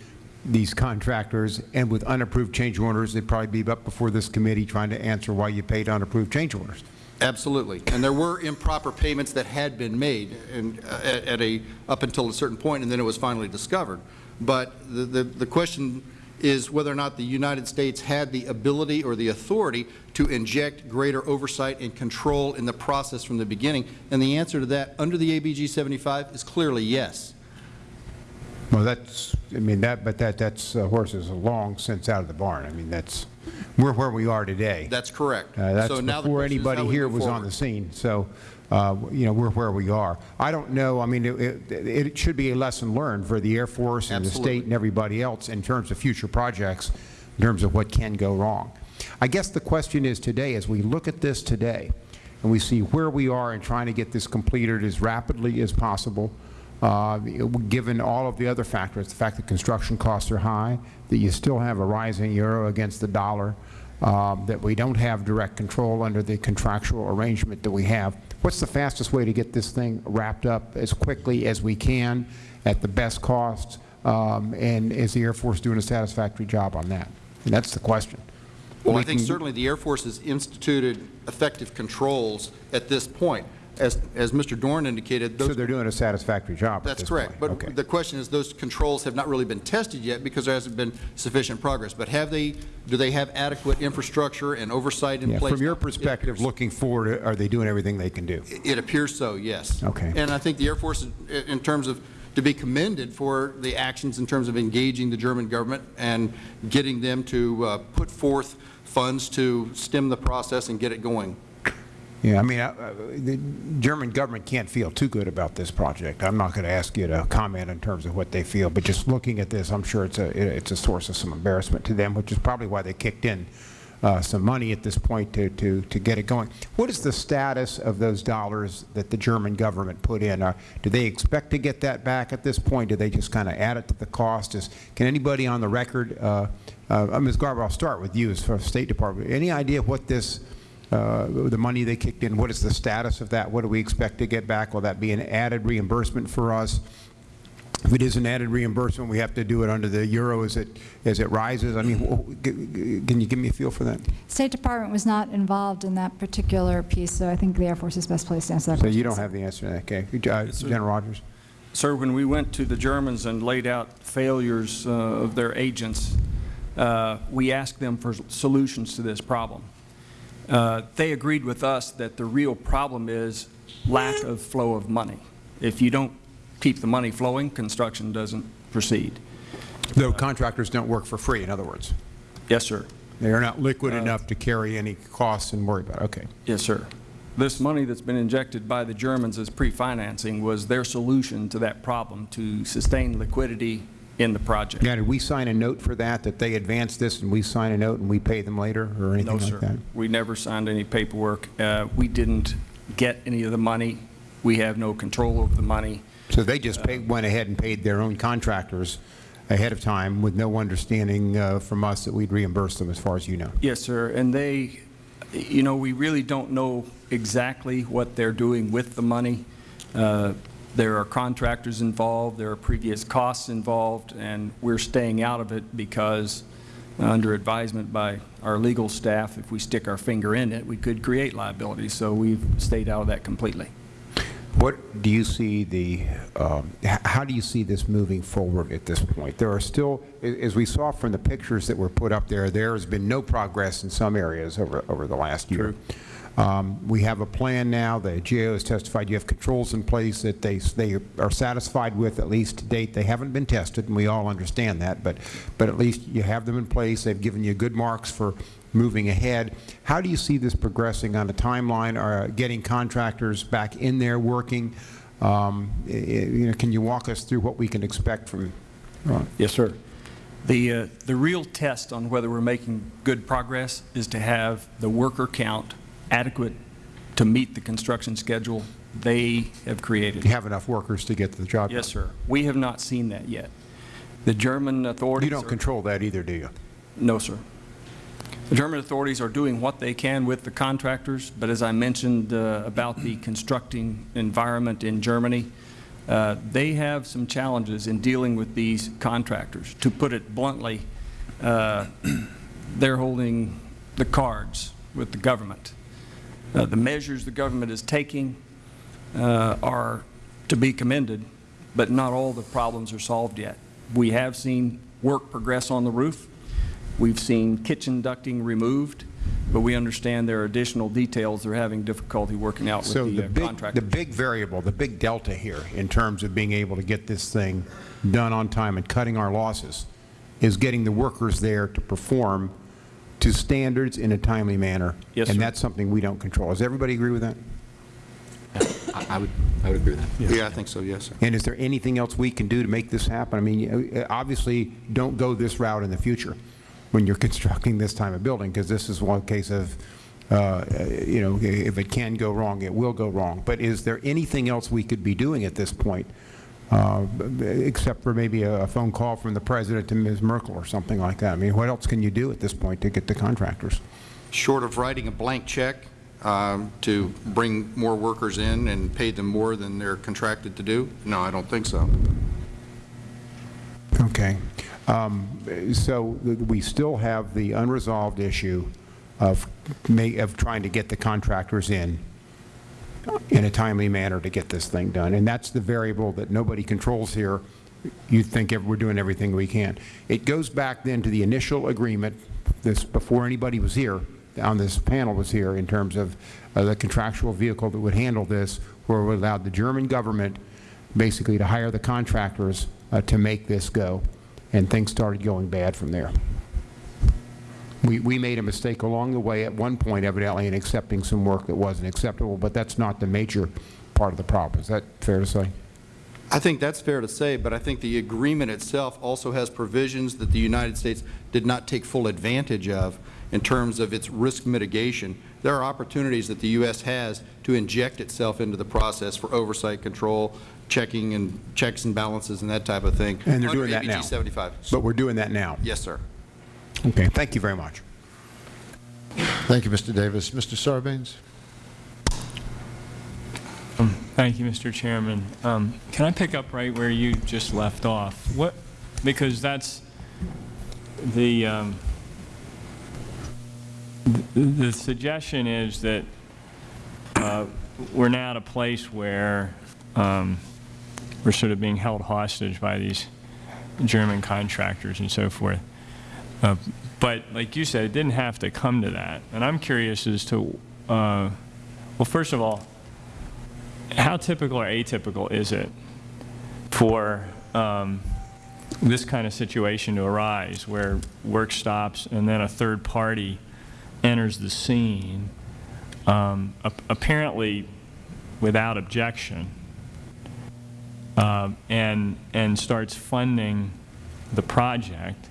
these contractors and with unapproved change orders, they'd probably be up before this committee trying to answer why you paid unapproved change orders. Absolutely. And there were improper payments that had been made and, uh, at a, up until a certain point, and then it was finally discovered. But the, the, the question is whether or not the United States had the ability or the authority to inject greater oversight and control in the process from the beginning. And the answer to that, under the ABG 75, is clearly yes. Well, that's, I mean, that, but that, that's uh, horses long since out of the barn. I mean, that's, we're where we are today. That's correct. Uh, That's So before question is how anybody here was on the scene. So, uh, you know, we're where we are. I don't know, I mean, it, it- it should be a lesson learned for the Air Force and the state and everybody else in terms of future projects, in terms of what can go wrong. I guess the question is today, as we look at this today, and we see where we are in trying to get this completed as rapidly as possible, uh, given all of the other factors, the fact that construction costs are high, that you still have a rising euro against the dollar, um, that we don't have direct control under the contractual arrangement that we have. What's the fastest way to get this thing wrapped up as quickly as we can at the best cost? Um, and is the Air Force doing a satisfactory job on that? And that's the question. Well, We I think certainly the Air Force has instituted effective controls at this point. As, as Mr. Dorn indicated, So they're doing a satisfactory job That's correct. point? Okay. But the question is, those controls have not really been tested yet because there hasn't been sufficient progress. But have they, do they have adequate infrastructure and oversight in Yeah, place? From your perspective, looking forward, are they doing everything they can do? It appears so, yes. Okay. And I think the Air Force, in terms of, to be commended for the actions in terms of engaging the German government and getting them to uh, put forth funds to stem the process and get it going. Yeah, I mean, uh, uh, the German government can't feel too good about this project. I'm not going to ask you to comment in terms of what they feel, but just looking at this, I'm sure it's a, it's a source of some embarrassment to them, which is probably why they kicked in uh, some money at this point to, to, to get it going. What is the status of those dollars that the German government put in? Uh, Do they expect to get that back at this point? Do they just kind of add it to the cost? Is, can anybody on the record, uh, uh, Ms. Garber, I'll start with you as for State Department, any idea what this uh, the money they kicked in, what is the status of that? What do we expect to get back? Will that be an added reimbursement for us? If it is an added reimbursement, we have to do it under the euro as it, as it rises? I mean, wh- g- g- can you give me a feel for that? State Department was not involved in that particular piece, so I think the Air Force is best placed to answer that So question. you don't have the answer to that, okay? Uh, sir. General Rogers? Sir, when we went to the Germans and laid out failures uh, of their agents, uh, we asked them for solutions to this problem. Uh, They agreed with us that the real problem is lack of flow of money. If you don't keep the money flowing, construction doesn't proceed. Though contractors don't work for free, in other words. Yes, sir. They are not liquid enough to carry any costs and worry about it, okay. Yes, sir. This money that's been injected by the Germans as pre-financing was their solution to that problem, to sustain liquidity in the project. Now, did we sign a note for that, that they advance this and we sign a note and we pay them later, or anything No, like that? sir. We never signed any paperwork. Uh, We didn't get any of the money. We have no control over the money. So they just paid, went ahead and paid their own contractors ahead of time with no understanding uh, from us that we'd reimburse them, as far as you know? Yes, sir. And they, you know, we really don't know exactly what they're doing with the money. Uh, There are contractors involved, there are previous costs involved, and we're staying out of it because, uh, under advisement by our legal staff, if we stick our finger in it, we could create liability. So we've stayed out of that completely. What do you see the, um, how do you see this moving forward at this point? There are still, as we saw from the pictures that were put up there, there has been no progress in some areas over, over the last year. Um, We have a plan now, the GAO has testified you have controls in place that they, they are satisfied with, at least to date. They haven't been tested, and we all understand that, but, but at least you have them in place. They've given you good marks for moving ahead. How do you see this progressing on a timeline, or getting contractors back in there working? Um, You know, can you walk us through what we can expect from, uh, Yes, sir. The, uh, the real test on whether we're making good progress is to have the worker count adequate to meet the construction schedule they have created. you have enough workers to get the job done? Yes, sir. We have not seen that yet. The German authorities You don't are- control that either, do you? No, sir. The German authorities are doing what they can with the contractors, but as I mentioned uh, about the constructing environment in Germany, uh, they have some challenges in dealing with these contractors. To put it bluntly, uh, they're holding the cards with the government. Uh, The measures the government is taking uh, are to be commended, but not all the problems are solved yet. We have seen work progress on the roof. We've seen kitchen ducting removed, but we understand there are additional details they're having difficulty working out with So the the uh, big, the big variable, the big delta here in terms of being able to get this thing done on time and cutting our losses is getting the workers there to perform to standards in a timely manner. Yes, And sir. that's something we don't control. Does everybody agree with that? I I would, I would agree with that. Yeah, I think so, yes, sir. And is there anything else we can do to make this happen? I mean, you- obviously, don't go this route in the future when you're constructing this type of building, because this is one case of, uh, you know, if it can go wrong, it will go wrong. But is there anything else we could be doing at this point, uh, except for maybe a phone call from the President to Ms. Merkel or something like that? I mean, what else can you do at this point to get the contractors? Short of writing a blank check um, to bring more workers in and pay them more than they're contracted to do? No, I don't think so. Okay. Um, So we still have the unresolved issue of ma- of trying to get the contractors in in a timely manner to get this thing done. And that's the variable that nobody controls here. You think we're doing everything we can. It goes back then to the initial agreement, this, before anybody was here, on this panel was here, in terms of uh, the contractual vehicle that would handle this, where we allowed the German government basically to hire the contractors uh, to make this go. And things started going bad from there. We, we made a mistake along the way at one point evidently in accepting some work that wasn't acceptable, but that's not the major part of the problem. Is that fair to say? I think that's fair to say, but I think the agreement itself also has provisions that the United States did not take full advantage of in terms of its risk mitigation. There are opportunities that the U.S. has to inject itself into the process for oversight control, checking and checks and balances and that type of thing. And they're doing that now. 75. But we're doing that now. Yes, sir. Okay, thank you very much. Thank you, Mr. Davis. Mr. Sarbanes? Thank you, Mr. Chairman. Um, Can I pick up right where you just left off? What, because that's the, um, th- the suggestion is that uh, we're now at a place where um, we're sort of being held hostage by these German contractors and so forth. Uh, But like you said, it didn't have to come to that. And I'm curious as to, uh, well, first of all, how typical or atypical is it for um, this kind of situation to arise where work stops and then a third party enters the scene, um, ap- apparently without objection, um, and, and starts funding the project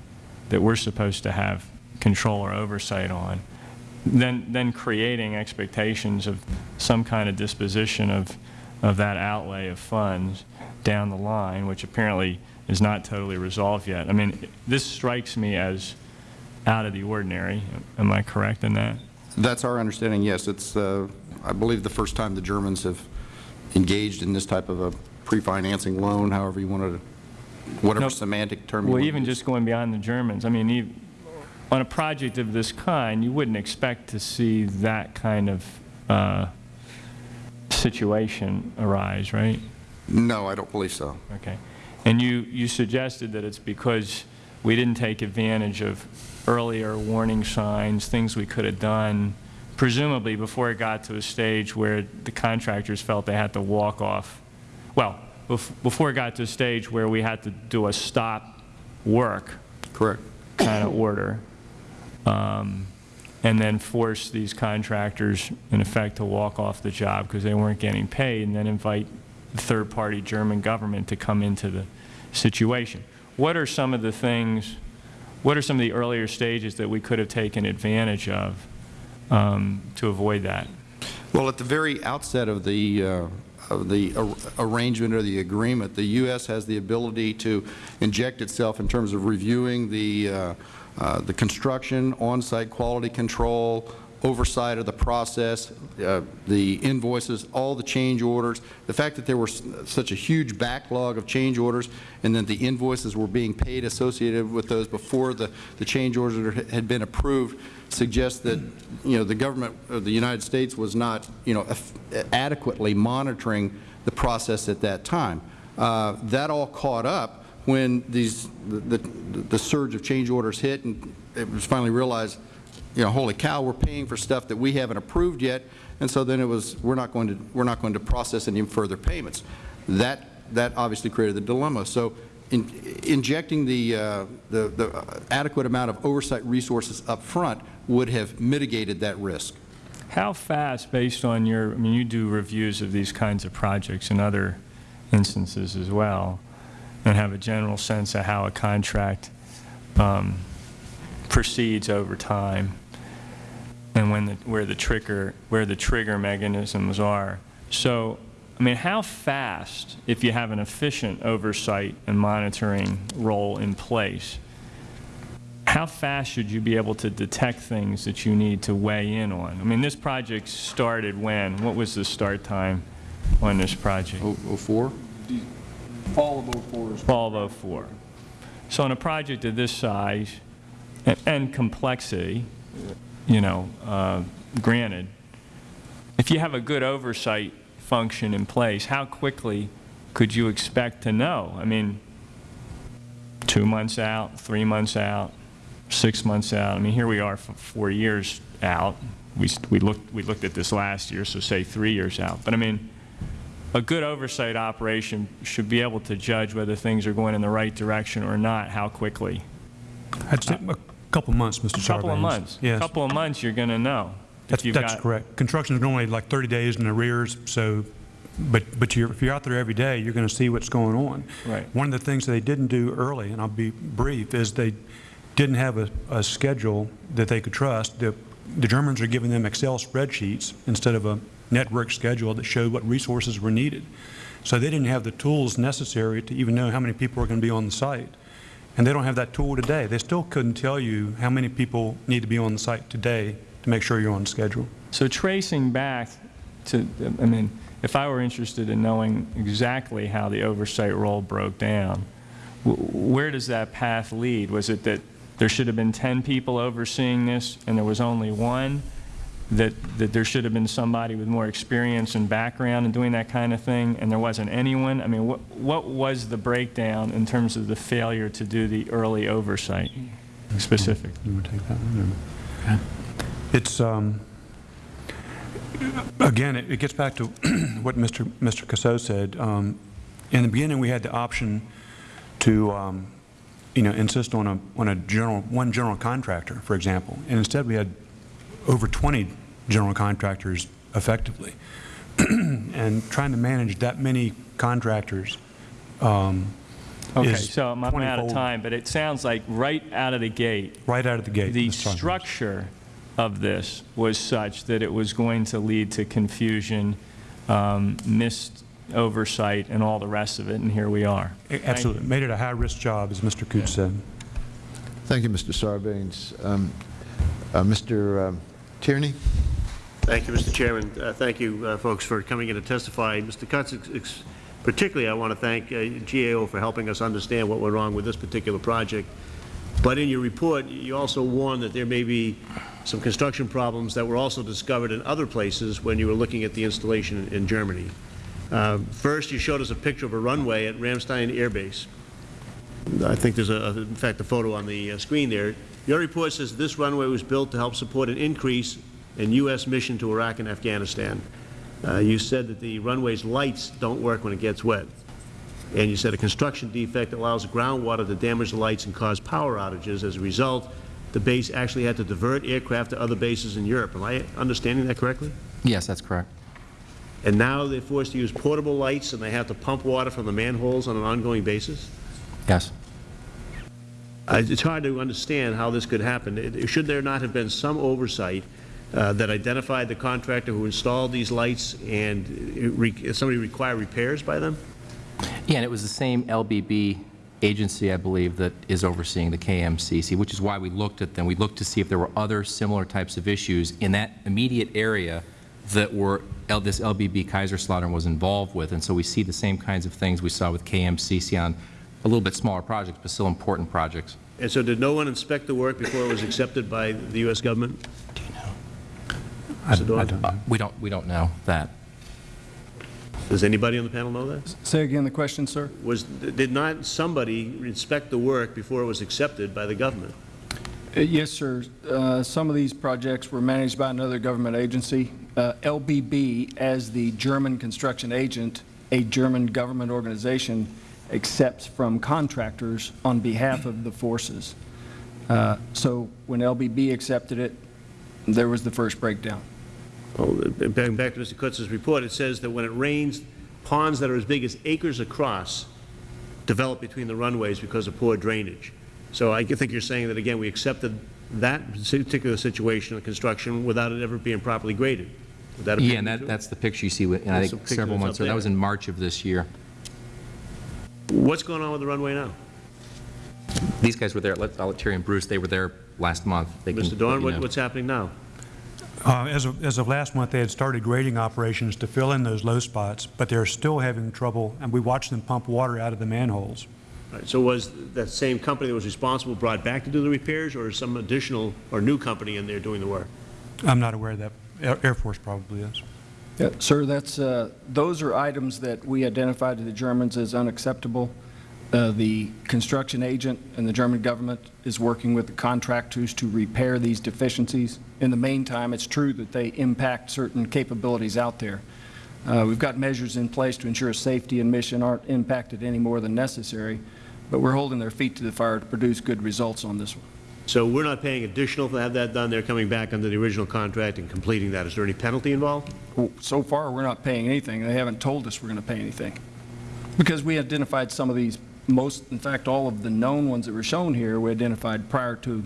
that we're supposed to have control or oversight on, then, then creating expectations of some kind of disposition of, of that outlay of funds down the line, which apparently is not totally resolved yet. I mean, this strikes me as out of the ordinary. Am I correct in that? That's our understanding, yes. It's, uh, I believe, the first time the Germans have engaged in this type of a pre-financing loan, however you wanted to, whatever No. semantic term you Well, even use. just going beyond the Germans, I mean, on a project of this kind, you wouldn't expect to see that kind of uh, situation arise, right? No, I don't believe so. Okay. And you, you suggested that it's because we didn't take advantage of earlier warning signs, things we could have done, presumably before it got to a stage where the contractors felt they had to walk off. Well, before it got to a stage where we had to do a stop work Correct. kind of order, um, and then force these contractors, in effect, to walk off the job because they weren't getting paid, and then invite the third-party German government to come into the situation. What are some of the things, what are some of the earlier stages that we could have taken advantage of um, to avoid that? Well, at the very outset of the, uh, the ar- arrangement or the agreement, the U.S. has the ability to inject itself in terms of reviewing the, uh, uh, the construction, on-site quality control, oversight of the process, uh, the invoices, all the change orders. The fact that there were s- such a huge backlog of change orders and that the invoices were being paid associated with those before the, the change orders had been approved suggests that, you know, the government of the United States was not, you know, adequately monitoring the process at that time. Uh, That all caught up when these, the, the the surge of change orders hit and it was finally realized, you know, holy cow, we're paying for stuff that we haven't approved yet, and so then it was, we're not going to, we're not going to process any further payments. That, that obviously created the dilemma. So in- injecting the, uh, the the adequate amount of oversight resources up front would have mitigated that risk. How fast, based on your, I mean, you do reviews of these kinds of projects in other instances as well, and have a general sense of how a contract um, proceeds over time, and when the, where the trigger, where the trigger mechanisms are. So, I mean, how fast, if you have an efficient oversight and monitoring role in place, how fast should you be able to detect things that you need to weigh in on? I mean, this project started when? What was the start time on this project? Oh, oh, four? Fall of 04. Fall of 04. So on a project of this size a- and complexity, you know, uh, granted, if you have a good oversight function in place, how quickly could you expect to know? I mean, two months out, three months out, six months out? I mean, here we are for four years out. We we looked we looked at this last year, so say three years out. But I mean, a good oversight operation should be able to judge whether things are going in the right direction or not, how quickly. I'd say a couple months, Mr. A Sarbanes. couple of months. Yes. Couple of months, you're going to know. That's, that's correct. Construction is normally like 30 days in arrears, so, but, but you're, if you're out there every day, you're going to see what's going on. Right. One of the things that they didn't do early, and I'll be brief, is they didn't have a, a schedule that they could trust. The, the Germans are giving them Excel spreadsheets instead of a network schedule that showed what resources were needed. So they didn't have the tools necessary to even know how many people are going to be on the site. And they don't have that tool today. They still couldn't tell you how many people need to be on the site today to make sure you're on schedule. So tracing back to, I mean, if I were interested in knowing exactly how the oversight role broke down, where does that path lead? Was it that there should have been 10 people overseeing this and there was only one? That, that there should have been somebody with more experience and background in doing that kind of thing and there wasn't anyone? I mean, what, what was the breakdown in terms of the failure to do the early oversight specific? You want to take that one? or- It's, um, again, it it gets back to what Mr. Mr. Causseaux said. Um, In the beginning, we had the option to, um, you know, insist on a, on a general, one general contractor, for example. And instead, we had over 20 general contractors effectively. And trying to manage that many contractors um, Okay, is so I'm I'm out of time, but it sounds like right out of the gate, right out of the gate. the structure of this was such that it was going to lead to confusion, um, missed oversight, and all the rest of it, and here we are. Absolutely. Made it a high-risk job, as Mr. Kutz said. Thank you, Mr. Sarbanes. Um, uh, Mr. um, Tierney? Thank you, Mr. Chairman. Uh, Thank you, uh, folks, for coming in to testify. Mr. Kutz, ex- ex- particularly, I want to thank uh, GAO for helping us understand what went wrong with this particular project. But in your report, you also warned that there may be some construction problems that were also discovered in other places when you were looking at the installation in Germany. Uh, First, you showed us a picture of a runway at Ramstein Air Base. I think there's, a, in fact, a photo on the uh, screen there. Your report says this runway was built to help support an increase in U.S. mission to Iraq and Afghanistan. Uh, You said that the runway's lights don't work when it gets wet. And you said a construction defect allows groundwater to damage the lights and cause power outages. As a result, the base actually had to divert aircraft to other bases in Europe. Am I understanding that correctly? Yes, that's correct. And now they're forced to use portable lights and they have to pump water from the manholes on an ongoing basis? Yes. Uh, It's hard to understand how this could happen. It- Should there not have been some oversight uh, that identified the contractor who installed these lights and re- somebody require repairs by them? Yeah, and it was the same LBB agency, I believe, that is overseeing the KMCC, which is why we looked at them. We looked to see if there were other similar types of issues in that immediate area that were, L- this LBB Kaiserslautern was involved with. And so we see the same kinds of things we saw with KMCC on a little bit smaller projects, but still important projects. And so did no one inspect the work before it was accepted by the U.S. government? I Mr. Dorn? I don't know. We don't, we don't know that. Does anybody on the panel know that? Say again the question, sir? Was, did not somebody inspect the work before it was accepted by the government? Uh, Yes, sir. Uh, Some of these projects were managed by another government agency. Uh, LBB, as the German construction agent, a German government organization, accepts from contractors on behalf of the forces. Uh, So when LBB accepted it, there was the first breakdown. Well, back back to Mr. Kutz's report, it says that when it rains, ponds that are as big as acres across develop between the runways because of poor drainage. So I think you're saying that, again, we accepted that particular situation of construction without it ever being properly graded. Would that Yeah, and that, that's the picture you see, with- and I think several months, ago. that was in March of this year. What's going on with the runway now? These guys were there, let- I'll let Terry and Bruce, they were there last month. They Mr. Dorn, you what- know. what's happening now? Uh, As of, as of last month, they had started grading operations to fill in those low spots, but they're still having trouble, and we watched them pump water out of the manholes. All right, So was that same company that was responsible brought back to do the repairs, or is some additional or new company in there doing the work? I'm not aware of that. Air Force probably is. Yeah, Sir, that's, uh, those are items that we identified to the Germans as unacceptable. Uh, The construction agent and the German government is working with the contractors to repair these deficiencies. In the meantime, it's true that they impact certain capabilities out there. Uh, We've got measures in place to ensure safety and mission aren't impacted any more than necessary, but we're holding their feet to the fire to produce good results on this one. So we're not paying additional to have that done, they're coming back under the original contract and completing that. Is there any penalty involved? Well, So far, we're not paying anything. They haven't told us we're going to pay anything. Because we identified some of these, most, in fact, all of the known ones that were shown here, we identified prior to,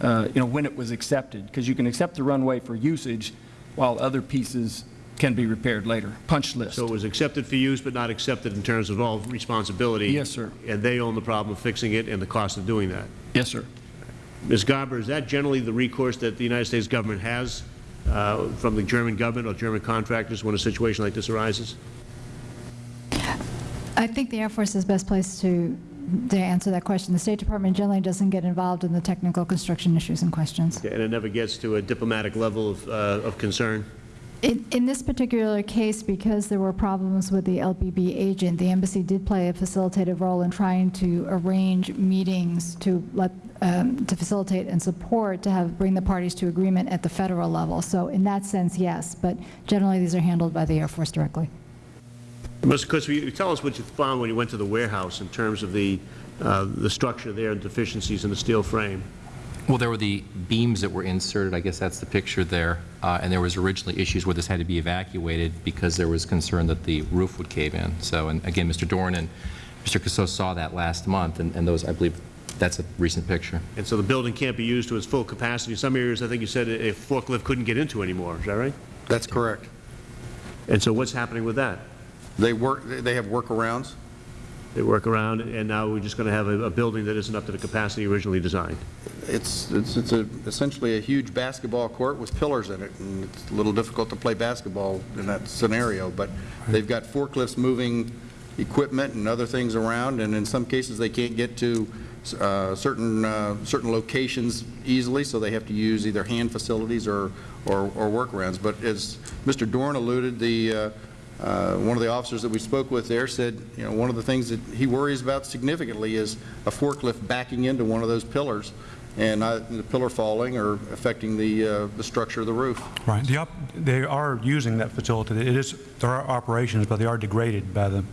uh, you know, when it was accepted. Because you can accept the runway for usage while other pieces can be repaired later. Punch list. So it was accepted for use, but not accepted in terms of all responsibility? Yes, sir. And they own the problem of fixing it and the cost of doing that? Yes, sir. Ms. Garber, is that generally the recourse that the United States government has uh, from the German government or German contractors when a situation like this arises? I think the Air Force is best placed to, to answer that question. The State Department generally doesn't get involved in the technical construction issues and questions. And it never gets to a diplomatic level of, uh, of concern? In, in this particular case, because there were problems with the LBB agent, the embassy did play a facilitative role in trying to arrange meetings to let, um, to facilitate and support, to have, bring the parties to agreement at the federal level. So in that sense, yes, but generally these are handled by the Air Force directly. Mr. Kutz, you tell us what you found when you went to the warehouse in terms of the, uh, the structure there and deficiencies in the steel frame? Well, there were the beams that were inserted, I guess that's the picture there, uh, and there was originally issues where this had to be evacuated because there was concern that the roof would cave in. So, and again, Mr. Dorn and Mr. Causseaux saw that last month, and and those, I believe, that's a recent picture. And so the building can't be used to its full capacity. Some areas, I think you said, a forklift couldn't get into anymore. Is that right? That's correct. And so what's happening with that? They work, they have workarounds. They work around, and now we're just going to have a, a building that isn't up to the capacity originally designed. It's, it's, it's a- essentially a huge basketball court with pillars in it, and it's a little difficult to play basketball in that scenario, but they've got forklifts moving equipment and other things around, and in some cases, they can't get to uh, certain, uh, certain locations easily, so they have to use either hand facilities or, or or workarounds. But as Mr. Dorn alluded, the, uh, uh, one of the officers that we spoke with there said, you know, one of the things that he worries about significantly is a forklift backing into one of those pillars and uh, the pillar falling or affecting the, uh, the structure of the roof. Right. The op- They are using that facility. It is, there are operations, but they are degraded by the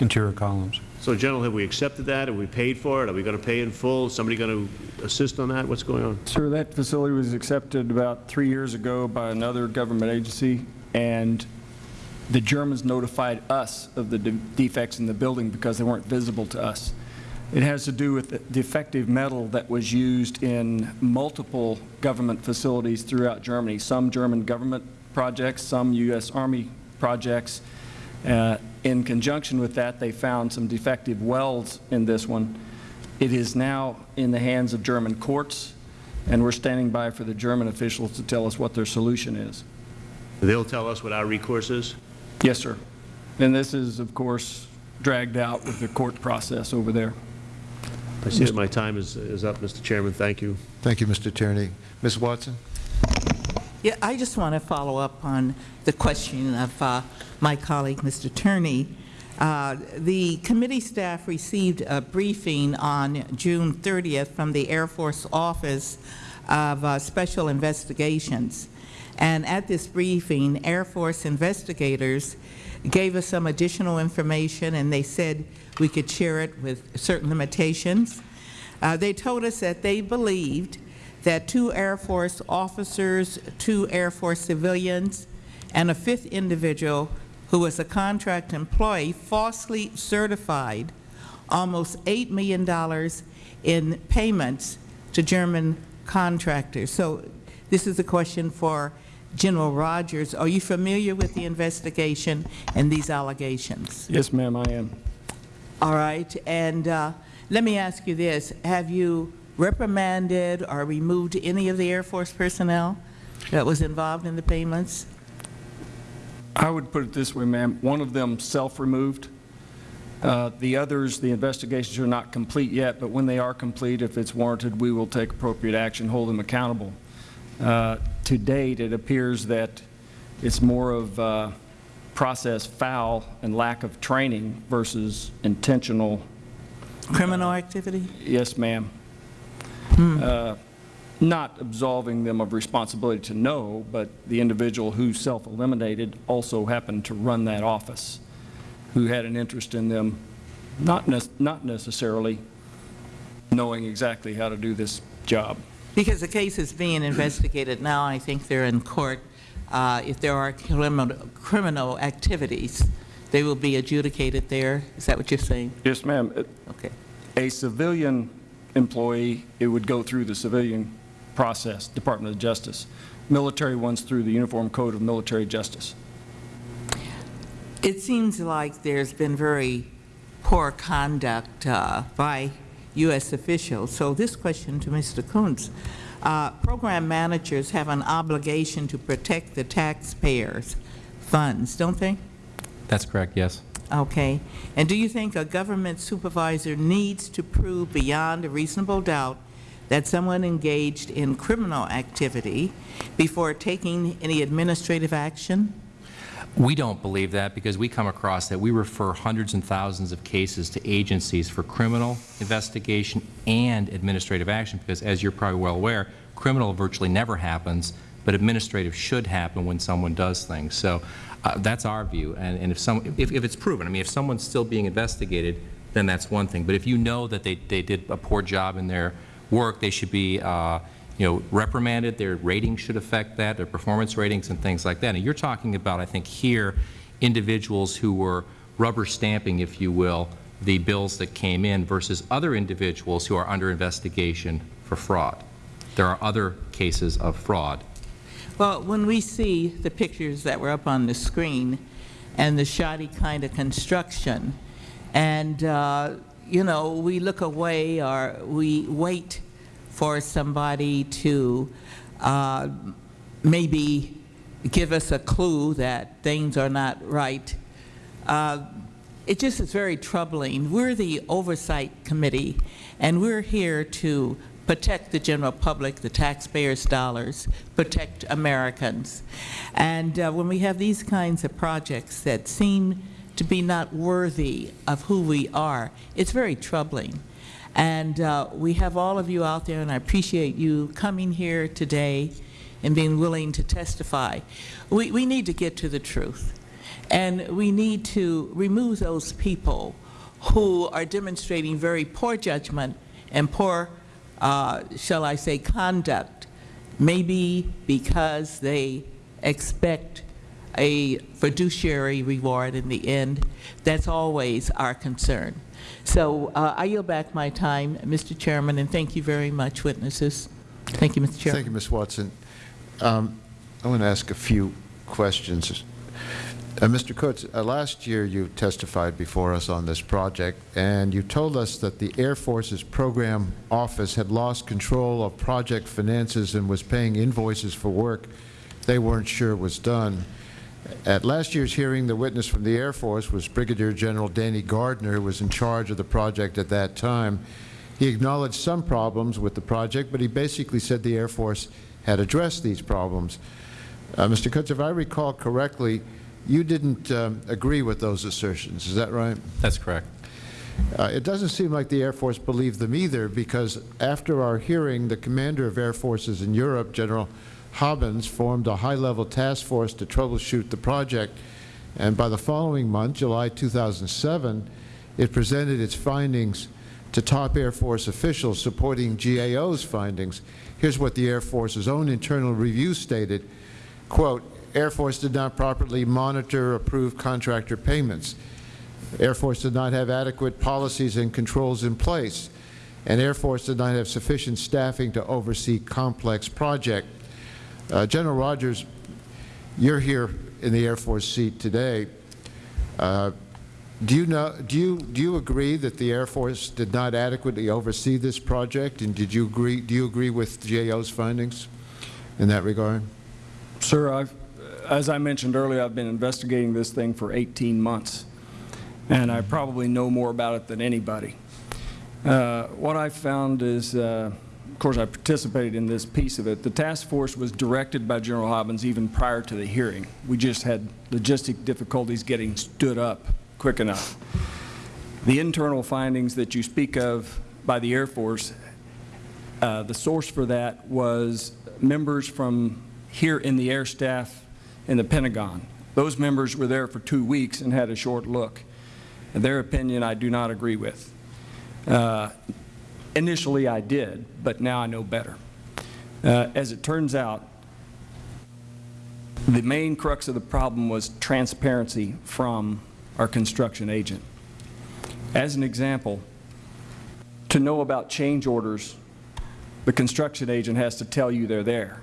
interior columns. So General, have we accepted that? Have we paid for it? Are we going to pay in full? Is somebody going to assist on that? What's going on? Sir, that facility was accepted about three years ago by another government agency, and the Germans notified us of the de- defects in the building because they weren't visible to us. It has to do with the defective metal that was used in multiple government facilities throughout Germany, some German government projects, some U.S. Army projects. Uh, In conjunction with that, they found some defective welds in this one. It is now in the hands of German courts, and we're standing by for the German officials to tell us what their solution is. They'll tell us what our recourse is? Yes, sir. And this is, of course, dragged out with the court process over there. I see that my time is, is up, Mr. Chairman. Thank you. Thank you, Mr. Tierney. Ms. Watson? Yeah, I just want to follow up on the question of uh, my colleague, Mr. Tierney. Uh, The committee staff received a briefing on June 30th from the Air Force Office of uh, Special Investigations. And at this briefing, Air Force investigators gave us some additional information, and they said we could share it with certain limitations. Uh, They told us that they believed that two Air Force officers, two Air Force civilians, and a fifth individual who was a contract employee falsely certified almost $8 million in payments to German contractors. So this is a question for General Rogers. Are you familiar with the investigation and these allegations? Yes, ma'am, I am. All right, and uh, let me ask you this. Have you reprimanded or removed any of the Air Force personnel that was involved in the payments? I would put it this way, ma'am. One of them self-removed. Uh, The others, the investigations are not complete yet, but when they are complete, if it's warranted, we will take appropriate action, hold them accountable. Uh, To date, it appears that it's more of uh, process foul and lack of training versus intentional, Criminal activity? yes, ma'am. Uh, Not absolving them of responsibility to know, but the individual who self-eliminated also happened to run that office, who had an interest in them, not nec- not necessarily knowing exactly how to do this job. Because the case is being investigated now, I think they're in court. Uh, If there are criminal criminal activities, they will be adjudicated there? Is that what you're saying? Yes, ma'am. Okay. A civilian employee, it would go through the civilian process, Department of Justice. Military ones through the Uniform Code of Military Justice. It seems like there's been very poor conduct uh, by U.S. officials. So this question to Mr. Kutz. Uh, Program managers have an obligation to protect the taxpayers' funds, don't they? That's correct, yes. Okay. And do you think a government supervisor needs to prove beyond a reasonable doubt that someone engaged in criminal activity before taking any administrative action? We don't believe that because we come across that we refer hundreds and thousands of cases to agencies for criminal investigation and administrative action because, as you're probably well aware, criminal virtually never happens, but administrative should happen when someone does things. So uh, that's our view. And, and if, some, if, if it's proven, I mean, if someone's still being investigated, then that's one thing. But if you know that they, they did a poor job in their work, they should be uh, you know, reprimanded, their ratings should affect that, their performance ratings and things like that. And you're talking about, I think here, individuals who were rubber stamping, if you will, the bills that came in versus other individuals who are under investigation for fraud. There are other cases of fraud. Well, when we see the pictures that were up on the screen and the shoddy kind of construction, and, uh, you know, we look away or we wait for somebody to uh, maybe give us a clue that things are not right. Uh, it just is very troubling. We're the Oversight Committee, and we're here to protect the general public, the taxpayers' dollars, protect Americans. And uh, when we have these kinds of projects that seem to be not worthy of who we are, it's very troubling. And uh, we have all of you out there, and I appreciate you coming here today and being willing to testify. We, we need to get to the truth. And we need to remove those people who are demonstrating very poor judgment and poor, uh, shall I say, conduct, maybe because they expect a fiduciary reward in the end. That's always our concern. So uh, I yield back my time, Mr. Chairman, and thank you very much, witnesses. Thank you, Mr. Chairman. Thank you, Ms. Watson. Um, I want to ask a few questions. Uh, Mr. Kutz, uh, last year you testified before us on this project, and you told us that the Air Force's program office had lost control of project finances and was paying invoices for work they weren't sure was done. At last year's hearing, the witness from the Air Force was Brigadier General Danny Gardner, who was in charge of the project at that time. He acknowledged some problems with the project, but he basically said the Air Force had addressed these problems. Uh, Mr. Kutz, if I recall correctly, you didn't um, agree with those assertions. Is that right? That's correct. Uh, it doesn't seem like the Air Force believed them either, because after our hearing, the commander of Air Forces in Europe, General Hobbins, formed a high-level task force to troubleshoot the project. And by the following month, July 2007, it presented its findings to top Air Force officials supporting GAO's findings. Here's what the Air Force's own internal review stated, quote, Air Force did not properly monitor approved contractor payments. Air Force did not have adequate policies and controls in place, and Air Force did not have sufficient staffing to oversee complex project. Uh, General Rogers, you're here in the Air Force seat today. Uh, Do you know, do you, do you agree that the Air Force did not adequately oversee this project? And did you agree, do you agree with GAO's findings in that regard? Sir, I've, as I mentioned earlier, I've been investigating this thing for 18 months, and I probably know more about it than anybody. Uh, what I found is, uh, of course, I participated in this piece of it. The task force was directed by General Hobbins even prior to the hearing. We just had logistic difficulties getting stood up quick enough. The internal findings that you speak of by the Air Force, uh, the source for that was members from here in the air staff in the Pentagon. Those members were there for two weeks and had a short look. Their opinion I do not agree with. Uh, initially I did, but now I know better. Uh, as it turns out, the main crux of the problem was transparency from our construction agent. As an example, to know about change orders, the construction agent has to tell you they're there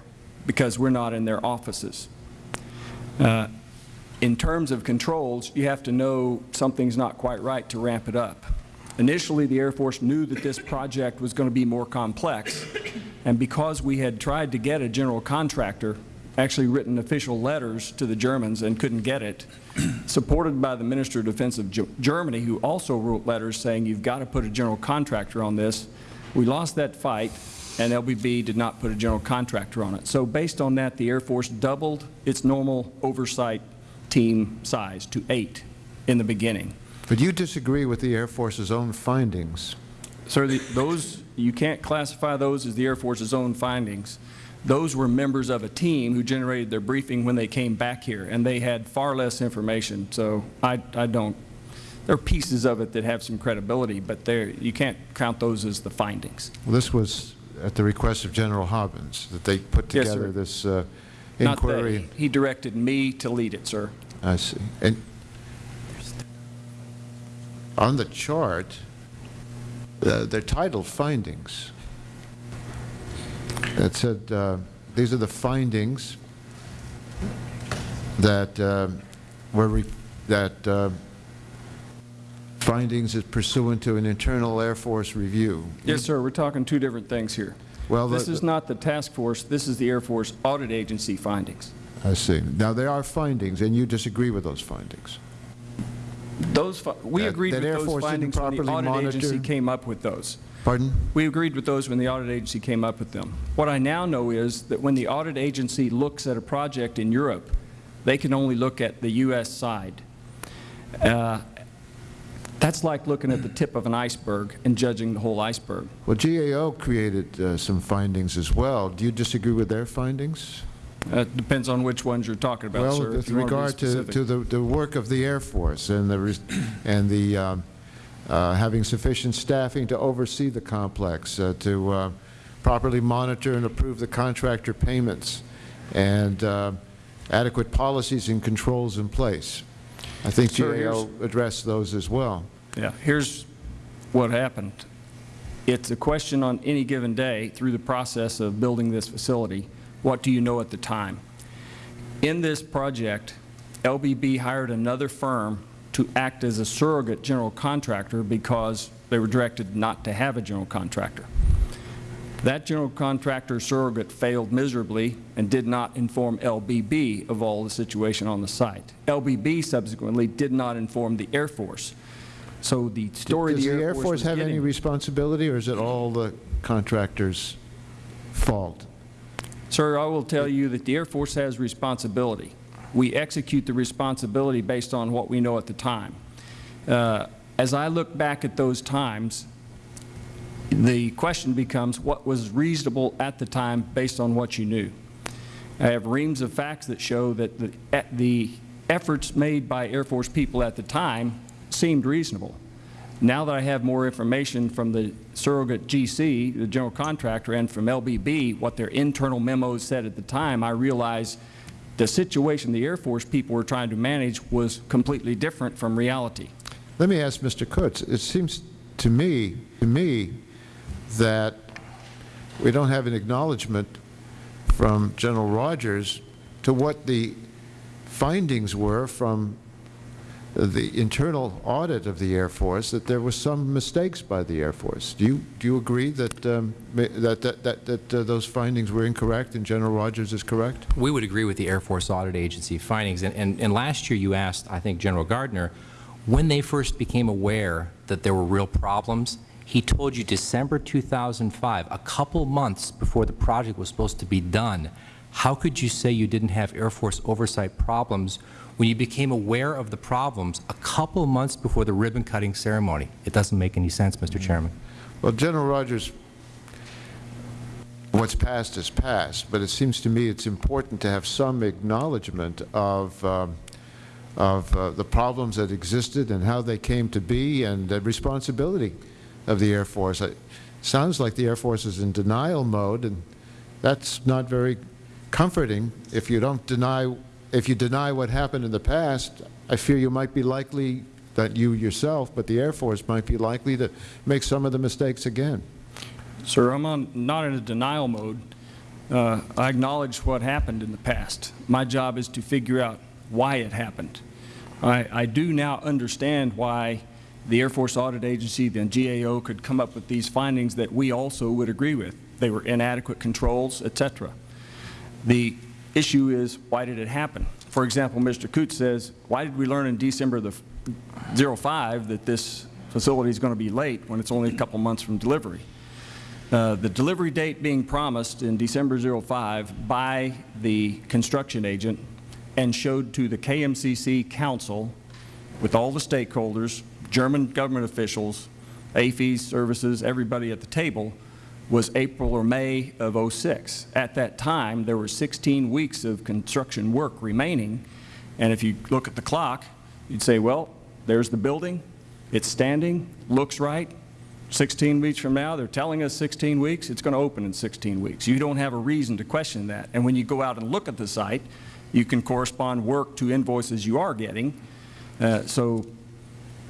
because we're not in their offices. Uh, in terms of controls, you have to know something's not quite right to ramp it up. Initially, the Air Force knew that this project was going to be more complex, and because we had tried to get a general contractor, actually written official letters to the Germans and couldn't get it, supported by the Minister of Defense of G Germany, who also wrote letters saying you've got to put a general contractor on this. We lost that fight, and LBB did not put a general contractor on it. So based on that, the Air Force doubled its normal oversight team size to eight in the beginning. But you disagree with the Air Force's own findings. Sir, the, those, you can't classify those as the Air Force's own findings. Those were members of a team who generated their briefing when they came back here, and they had far less information. So I, I don't, there are pieces of it that have some credibility, but there you can't count those as the findings. Well, this was at the request of General Hobbins that they put together yes, this uh, inquiry. Not that. He directed me to lead it, sir. I see. And on the chart, uh, they're titled findings. That said, uh, these are the findings that uh, were that uh, findings is pursuant to an internal Air Force review. Yes, sir. We're talking two different things here. Well, this the, is not the task force. This is the Air Force Audit Agency findings. I see. Now, there are findings, and you disagree with those findings. Those we agreed that with Air those Force findings when the audit monitor. agency came up with those. Pardon? We agreed with those when the audit agency came up with them. What I now know is that when the audit agency looks at a project in Europe, they can only look at the U.S. side. Uh, that's like looking at the tip of an iceberg and judging the whole iceberg. Well, GAO created uh, some findings as well. Do you disagree with their findings? It uh, depends on which ones you're talking about, well, sir. with regard to, to the, the work of the Air Force and the, and the um, uh, having sufficient staffing to oversee the complex, uh, to uh, properly monitor and approve the contractor payments, and uh, adequate policies and controls in place. I think sir, GAO addressed those as well. Yeah, here's what happened. It's a question on any given day through the process of building this facility what do you know at the time? In this project, LBB hired another firm to act as a surrogate general contractor because they were directed not to have a general contractor. That general contractor surrogate failed miserably and did not inform LBB of all the situation on the site. LBB subsequently did not inform the Air Force. So the story Does the, the Air, Air Force, Force have any responsibility or is it all the contractor's fault? Sir, I will tell you that the Air Force has responsibility. We execute the responsibility based on what we know at the time. Uh, as I look back at those times, the question becomes what was reasonable at the time based on what you knew. I have reams of facts that show that the, the efforts made by Air Force people at the time seemed reasonable. Now that I have more information from the surrogate GC, the general contractor, and from LBB, what their internal memos said at the time, I realize the situation the Air Force people were trying to manage was completely different from reality. Let me ask Mr. Kutz. It seems to me, to me, that we don't have an acknowledgement from General Rogers to what the findings were from the internal audit of the Air Force that there were some mistakes by the Air Force. Do you, do you agree that, um, that, that, that, that uh, those findings were incorrect and General Rogers is correct? We would agree with the Air Force Audit Agency findings. And, and, and last year you asked, I think, General Gardner, when they first became aware that there were real problems, he told you December 2005, a couple months before the project was supposed to be done. How could you say you didn't have Air Force oversight problems when you became aware of the problems a couple months before the ribbon-cutting ceremony? It doesn't make any sense, Mr. Chairman. Well, General Rogers, what's past is past, but it seems to me it's important to have some acknowledgement of, um, of uh, the problems that existed and how they came to be and the responsibility of the Air Force. It sounds like the Air Force is in denial mode, and that's not very comforting. If you don't deny, if you deny what happened in the past, I fear you might be likely, that you yourself, but the Air Force might be likely to make some of the mistakes again. Sir, I'm not in a denial mode. Uh, I acknowledge what happened in the past. My job is to figure out why it happened. I, I do now understand why the Air Force Audit Agency, the GAO, could come up with these findings that we also would agree with. They were inadequate controls, et cetera. The issue is, why did it happen? For example, Mr. Kutz says, why did we learn in December the 05 that this facility is going to be late when it's only a couple months from delivery? Uh, the delivery date being promised in December 05 by the construction agent and showed to the KMCC Council with all the stakeholders, German government officials, AAFES services, everybody at the table, was April or May of 06. At that time, there were 16 weeks of construction work remaining, and if you look at the clock, you'd say, well, there's the building, it's standing, looks right, 16 weeks from now, they're telling us 16 weeks, it's going to open in 16 weeks. You don't have a reason to question that. And when you go out and look at the site, you can correspond work to invoices you are getting. Uh, so,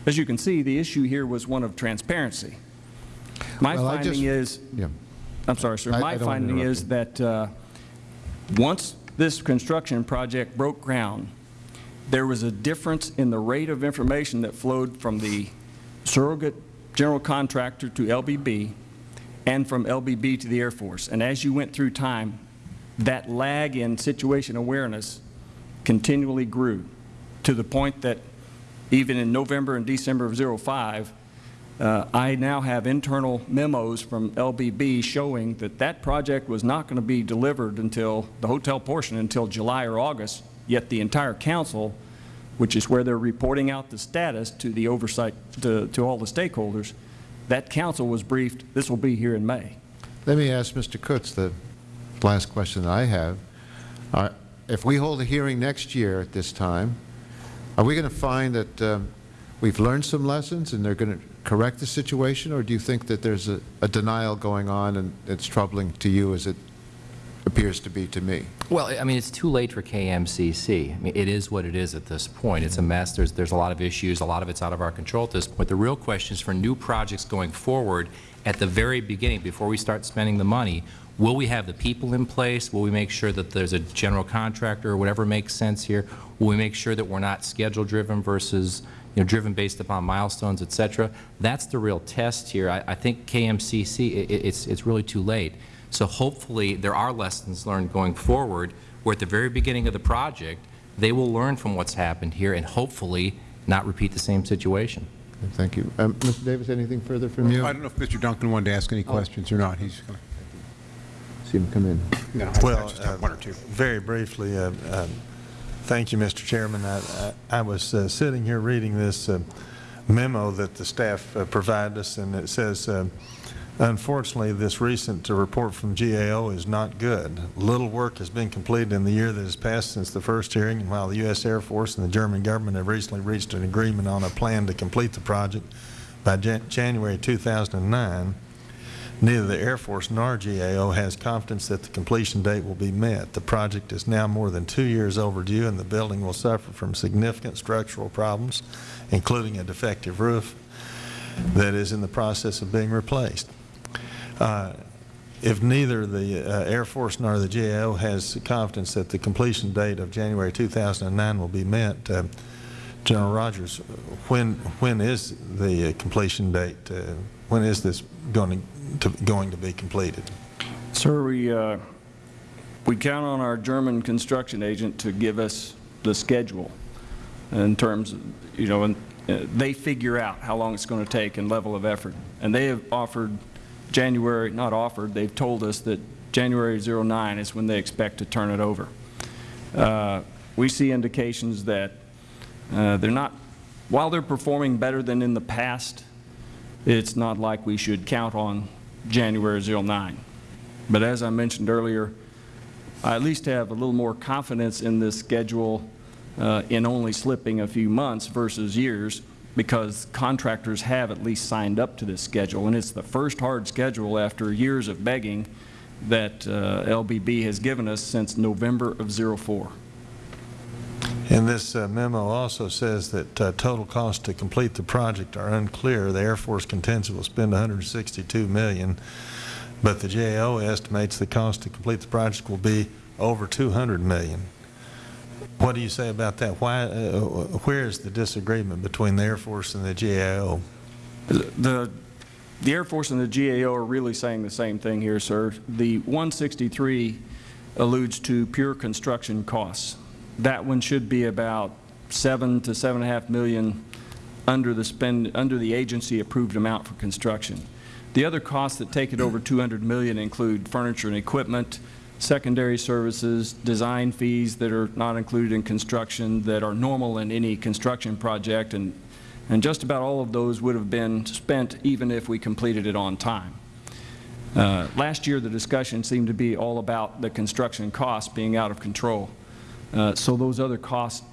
as you can see, the issue here was one of transparency. My Well, finding just- is, Yeah. I'm sorry, sir. I- My I finding is that uh, once this construction project broke ground, there was a difference in the rate of information that flowed from the surrogate general contractor to LBB and from LBB to the Air Force. And as you went through time, that lag in situation awareness continually grew to the point that even in November and December of 05, uh, I now have internal memos from LBB showing that that project was not going to be delivered until, the hotel portion, until July or August, yet the entire council, which is where they're reporting out the status to the oversight, to, to all the stakeholders, that council was briefed, this will be here in May. Let me ask Mr. Kutz the last question that I have. Uh, If we hold a hearing next year at this time, are we going to find that um, we've learned some lessons and they're going to correct the situation, or do you think that there's a a denial going on and it's troubling to you as it appears to be to me? Well, I mean, it's too late for KMCC. I mean, it is what it is at this point. It's a mess. There's, there's a lot of issues. A lot of it's out of our control at this point. The real question is for new projects going forward, at the very beginning, before we start spending the money, will we have the people in place? Will we make sure that there's a general contractor or whatever makes sense here? Will we make sure that we're not schedule-driven versus, you know, driven based upon milestones, et cetera? That's the real test here. I, I think KMCC, i- i- it's, it's really too late. So hopefully, there are lessons learned going forward, where at the very beginning of the project, they will learn from what's happened here and hopefully not repeat the same situation. Thank you. Um, Mr. Davis, anything further from you? I don't know if Mr. Duncan wanted to ask any questions or not. He's going to... See him come in. No, I- I Well, just have uh, one or two. Very briefly, uh, um, thank you, Mr. Chairman. I- I I was uh, sitting here reading this uh, memo that the staff uh, provided us, and it says, uh, unfortunately, this recent uh, report from GAO is not good. Little work has been completed in the year that has passed since the first hearing, and while the U.S. Air Force and the German government have recently reached an agreement on a plan to complete the project by Jan- January 2009, Neither the Air Force nor GAO has confidence that the completion date will be met. The project is now more than two years overdue, and the building will suffer from significant structural problems, including a defective roof that is in the process of being replaced. Uh, If neither the uh, Air Force nor the GAO has confidence that the completion date of January 2009 will be met, uh, General Rogers, when, when is the completion date? uh, When is this going to, going to be completed? Sir, we, uh, we count on our German construction agent to give us the schedule in terms, of, you know, and uh, they figure out how long it's going to take and level of effort. And they have offered January, not offered, they've told us that January 09 is when they expect to turn it over. Uh, We see indications that uh, they're not, while they're performing better than in the past, it's not like we should count on January 09. But as I mentioned earlier, I at least have a little more confidence in this schedule uh, in only slipping a few months versus years because contractors have at least signed up to this schedule. And it's the first hard schedule after years of begging that uh, LBB has given us since November of 04. And this uh, memo also says that uh, total costs to complete the project are unclear. The Air Force contends it will spend 162 million, but the GAO estimates the cost to complete the project will be over 200 million. What do you say about that? Why, uh, where is the disagreement between the Air Force and the GAO? The, the Air Force and the GAO are really saying the same thing here, sir. The 163 alludes to pure construction costs. That one should be about seven to seven and a half million under the spend, under the agency approved amount for construction. The other costs that take it over 200 million include furniture and equipment, secondary services, design fees that are not included in construction that are normal in any construction project, and, and just about all of those would have been spent even if we completed it on time. Uh, last year, the discussion seemed to be all about the construction costs being out of control. Uh, so those other costs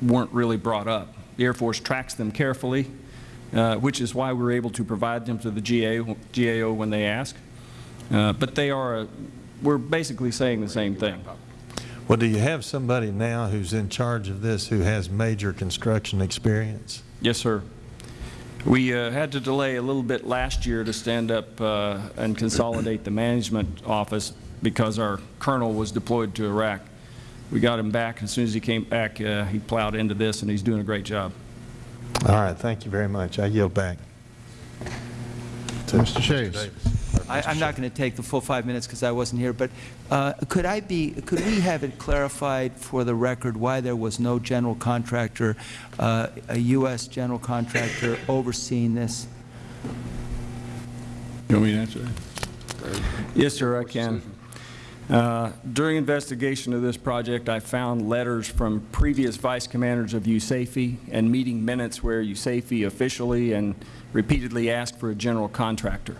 weren't really brought up. The Air Force tracks them carefully, uh, which is why we're able to provide them to the GAO, GAO when they ask. Uh, but they are, a, we're basically saying the same thing. Well, do you have somebody now who's in charge of this who has major construction experience? Yes, sir. We uh, had to delay a little bit last year to stand up uh, and consolidate the management office because our colonel was deployed to Iraq. We got him back. As soon as he came back, uh, he plowed into this, and he's doing a great job. All right, thank you very much. I yield back. Mr. Shays. I, I'm not going to take the full five minutes because I wasn't here, but uh, could I be, could we have it clarified for the record why there was no general contractor, uh, a U.S. general contractor overseeing this? You want me to answer that? Yes, sir, I can. Uh, During investigation of this project, I found letters from previous vice commanders of USAFE and meeting minutes where USAFE officially and repeatedly asked for a general contractor.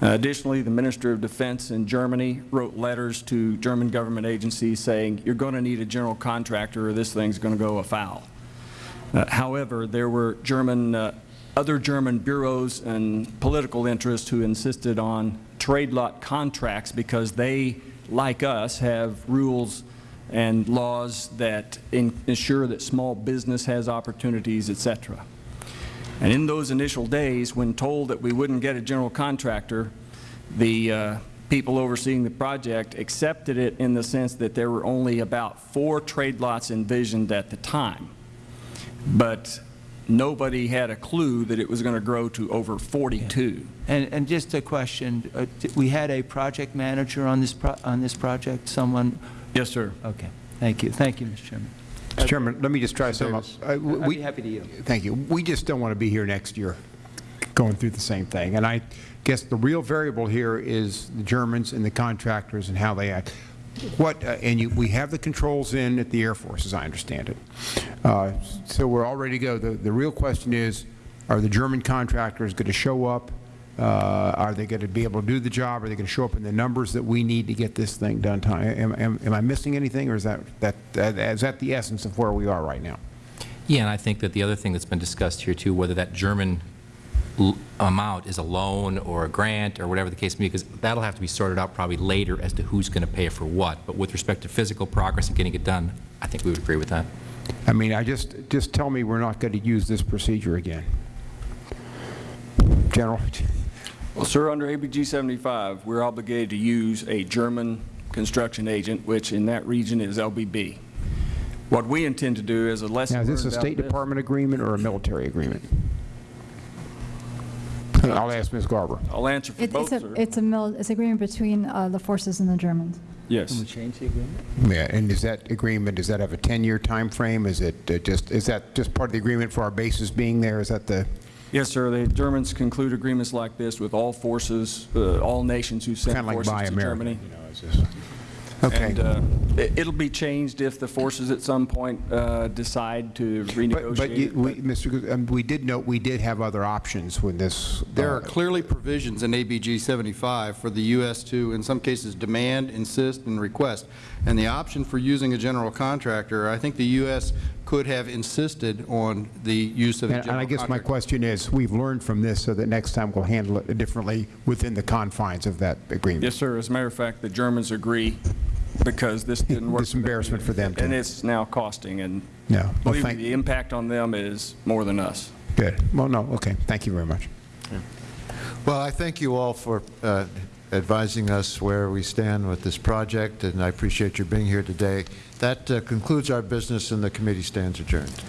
Uh, Additionally, the Minister of Defense in Germany wrote letters to German government agencies saying, you're going to need a general contractor or this thing's going to go afoul. Uh, However, there were German, uh, other German bureaus and political interests who insisted on trade lot contracts because they, like us, have rules and laws that ensure that small business has opportunities, et cetera. And in those initial days, when told that we wouldn't get a general contractor, the uh, people overseeing the project accepted it in the sense that there were only about four trade lots envisioned at the time. But nobody had a clue that it was going to grow to over 42. And, and just a question, uh, we had a project manager on this, pro- on this project, someone? Yes, sir. Okay, thank you, thank you, Mr. Chairman. Mr. Chairman, let me just try something up. Uh, I'd we- be happy to yield. Thank you. We just don't want to be here next year going through the same thing. And I guess the real variable here is the Germans and the contractors and how they act. What, uh, and you, we have the controls in at the Air Force, as I understand it. Uh, So we're all ready to go. The, the real question is, are the German contractors going to show up? Uh, Are they going to be able to do the job? Are they going to show up in the numbers that we need to get this thing done? time? Am, am, am I missing anything, or is that, that, that- is that the essence of where we are right now? Yeah, and I think that the other thing that's been discussed here, too, whether that German amount is a loan or a grant or whatever the case may be, because that'll have to be sorted out probably later as to who's going to pay for what. But with respect to physical progress and getting it done, I think we would agree with that. I mean, I just, just tell me we're not going to use this procedure again. General? Well, sir, under ABG 75, we're obligated to use a German construction agent, which in that region is LBB. What we intend to do is a lesson Now, is this a State of this. Department agreement or a military agreement? I'll ask Ms. Garber. I'll answer for It- both, It's sir. a, it's a, mil- it's agreement between uh, the forces and the Germans. Yes. change the agreement? Yeah, and is that agreement, does that have a 10-year time frame? Is it uh, just, is that just part of the agreement for our bases being there? Is that the, Yes, sir. The Germans conclude agreements like this with all forces, uh, all nations who send kind of like forces Buy to America? Germany. you know, is this- Okay. And uh, it- it'll be changed if the forces at some point uh, decide to But, renegotiate. but you- it, we, Mr. Gu- um, we did note, we did have other options when this. There uh, are clearly provisions in ABG 75 for the U.S. to, in some cases, demand, insist, and request. And the option for using a general contractor, I think the U.S. could have insisted on the use of a And general and I contractor. guess my question is, we've learned from this so that next time we'll handle it differently within the confines of that agreement. Yes, sir. As a matter of fact, the Germans agree because this didn't work. This embarrassment for them, And it's now costing, and No. Well, believe me, the impact on them is more than us. Good. Well, no, okay. Thank you very much. Well, I thank you all for uh, advising us where we stand with this project, and I appreciate your being here today. That uh, concludes our business, and the committee stands adjourned.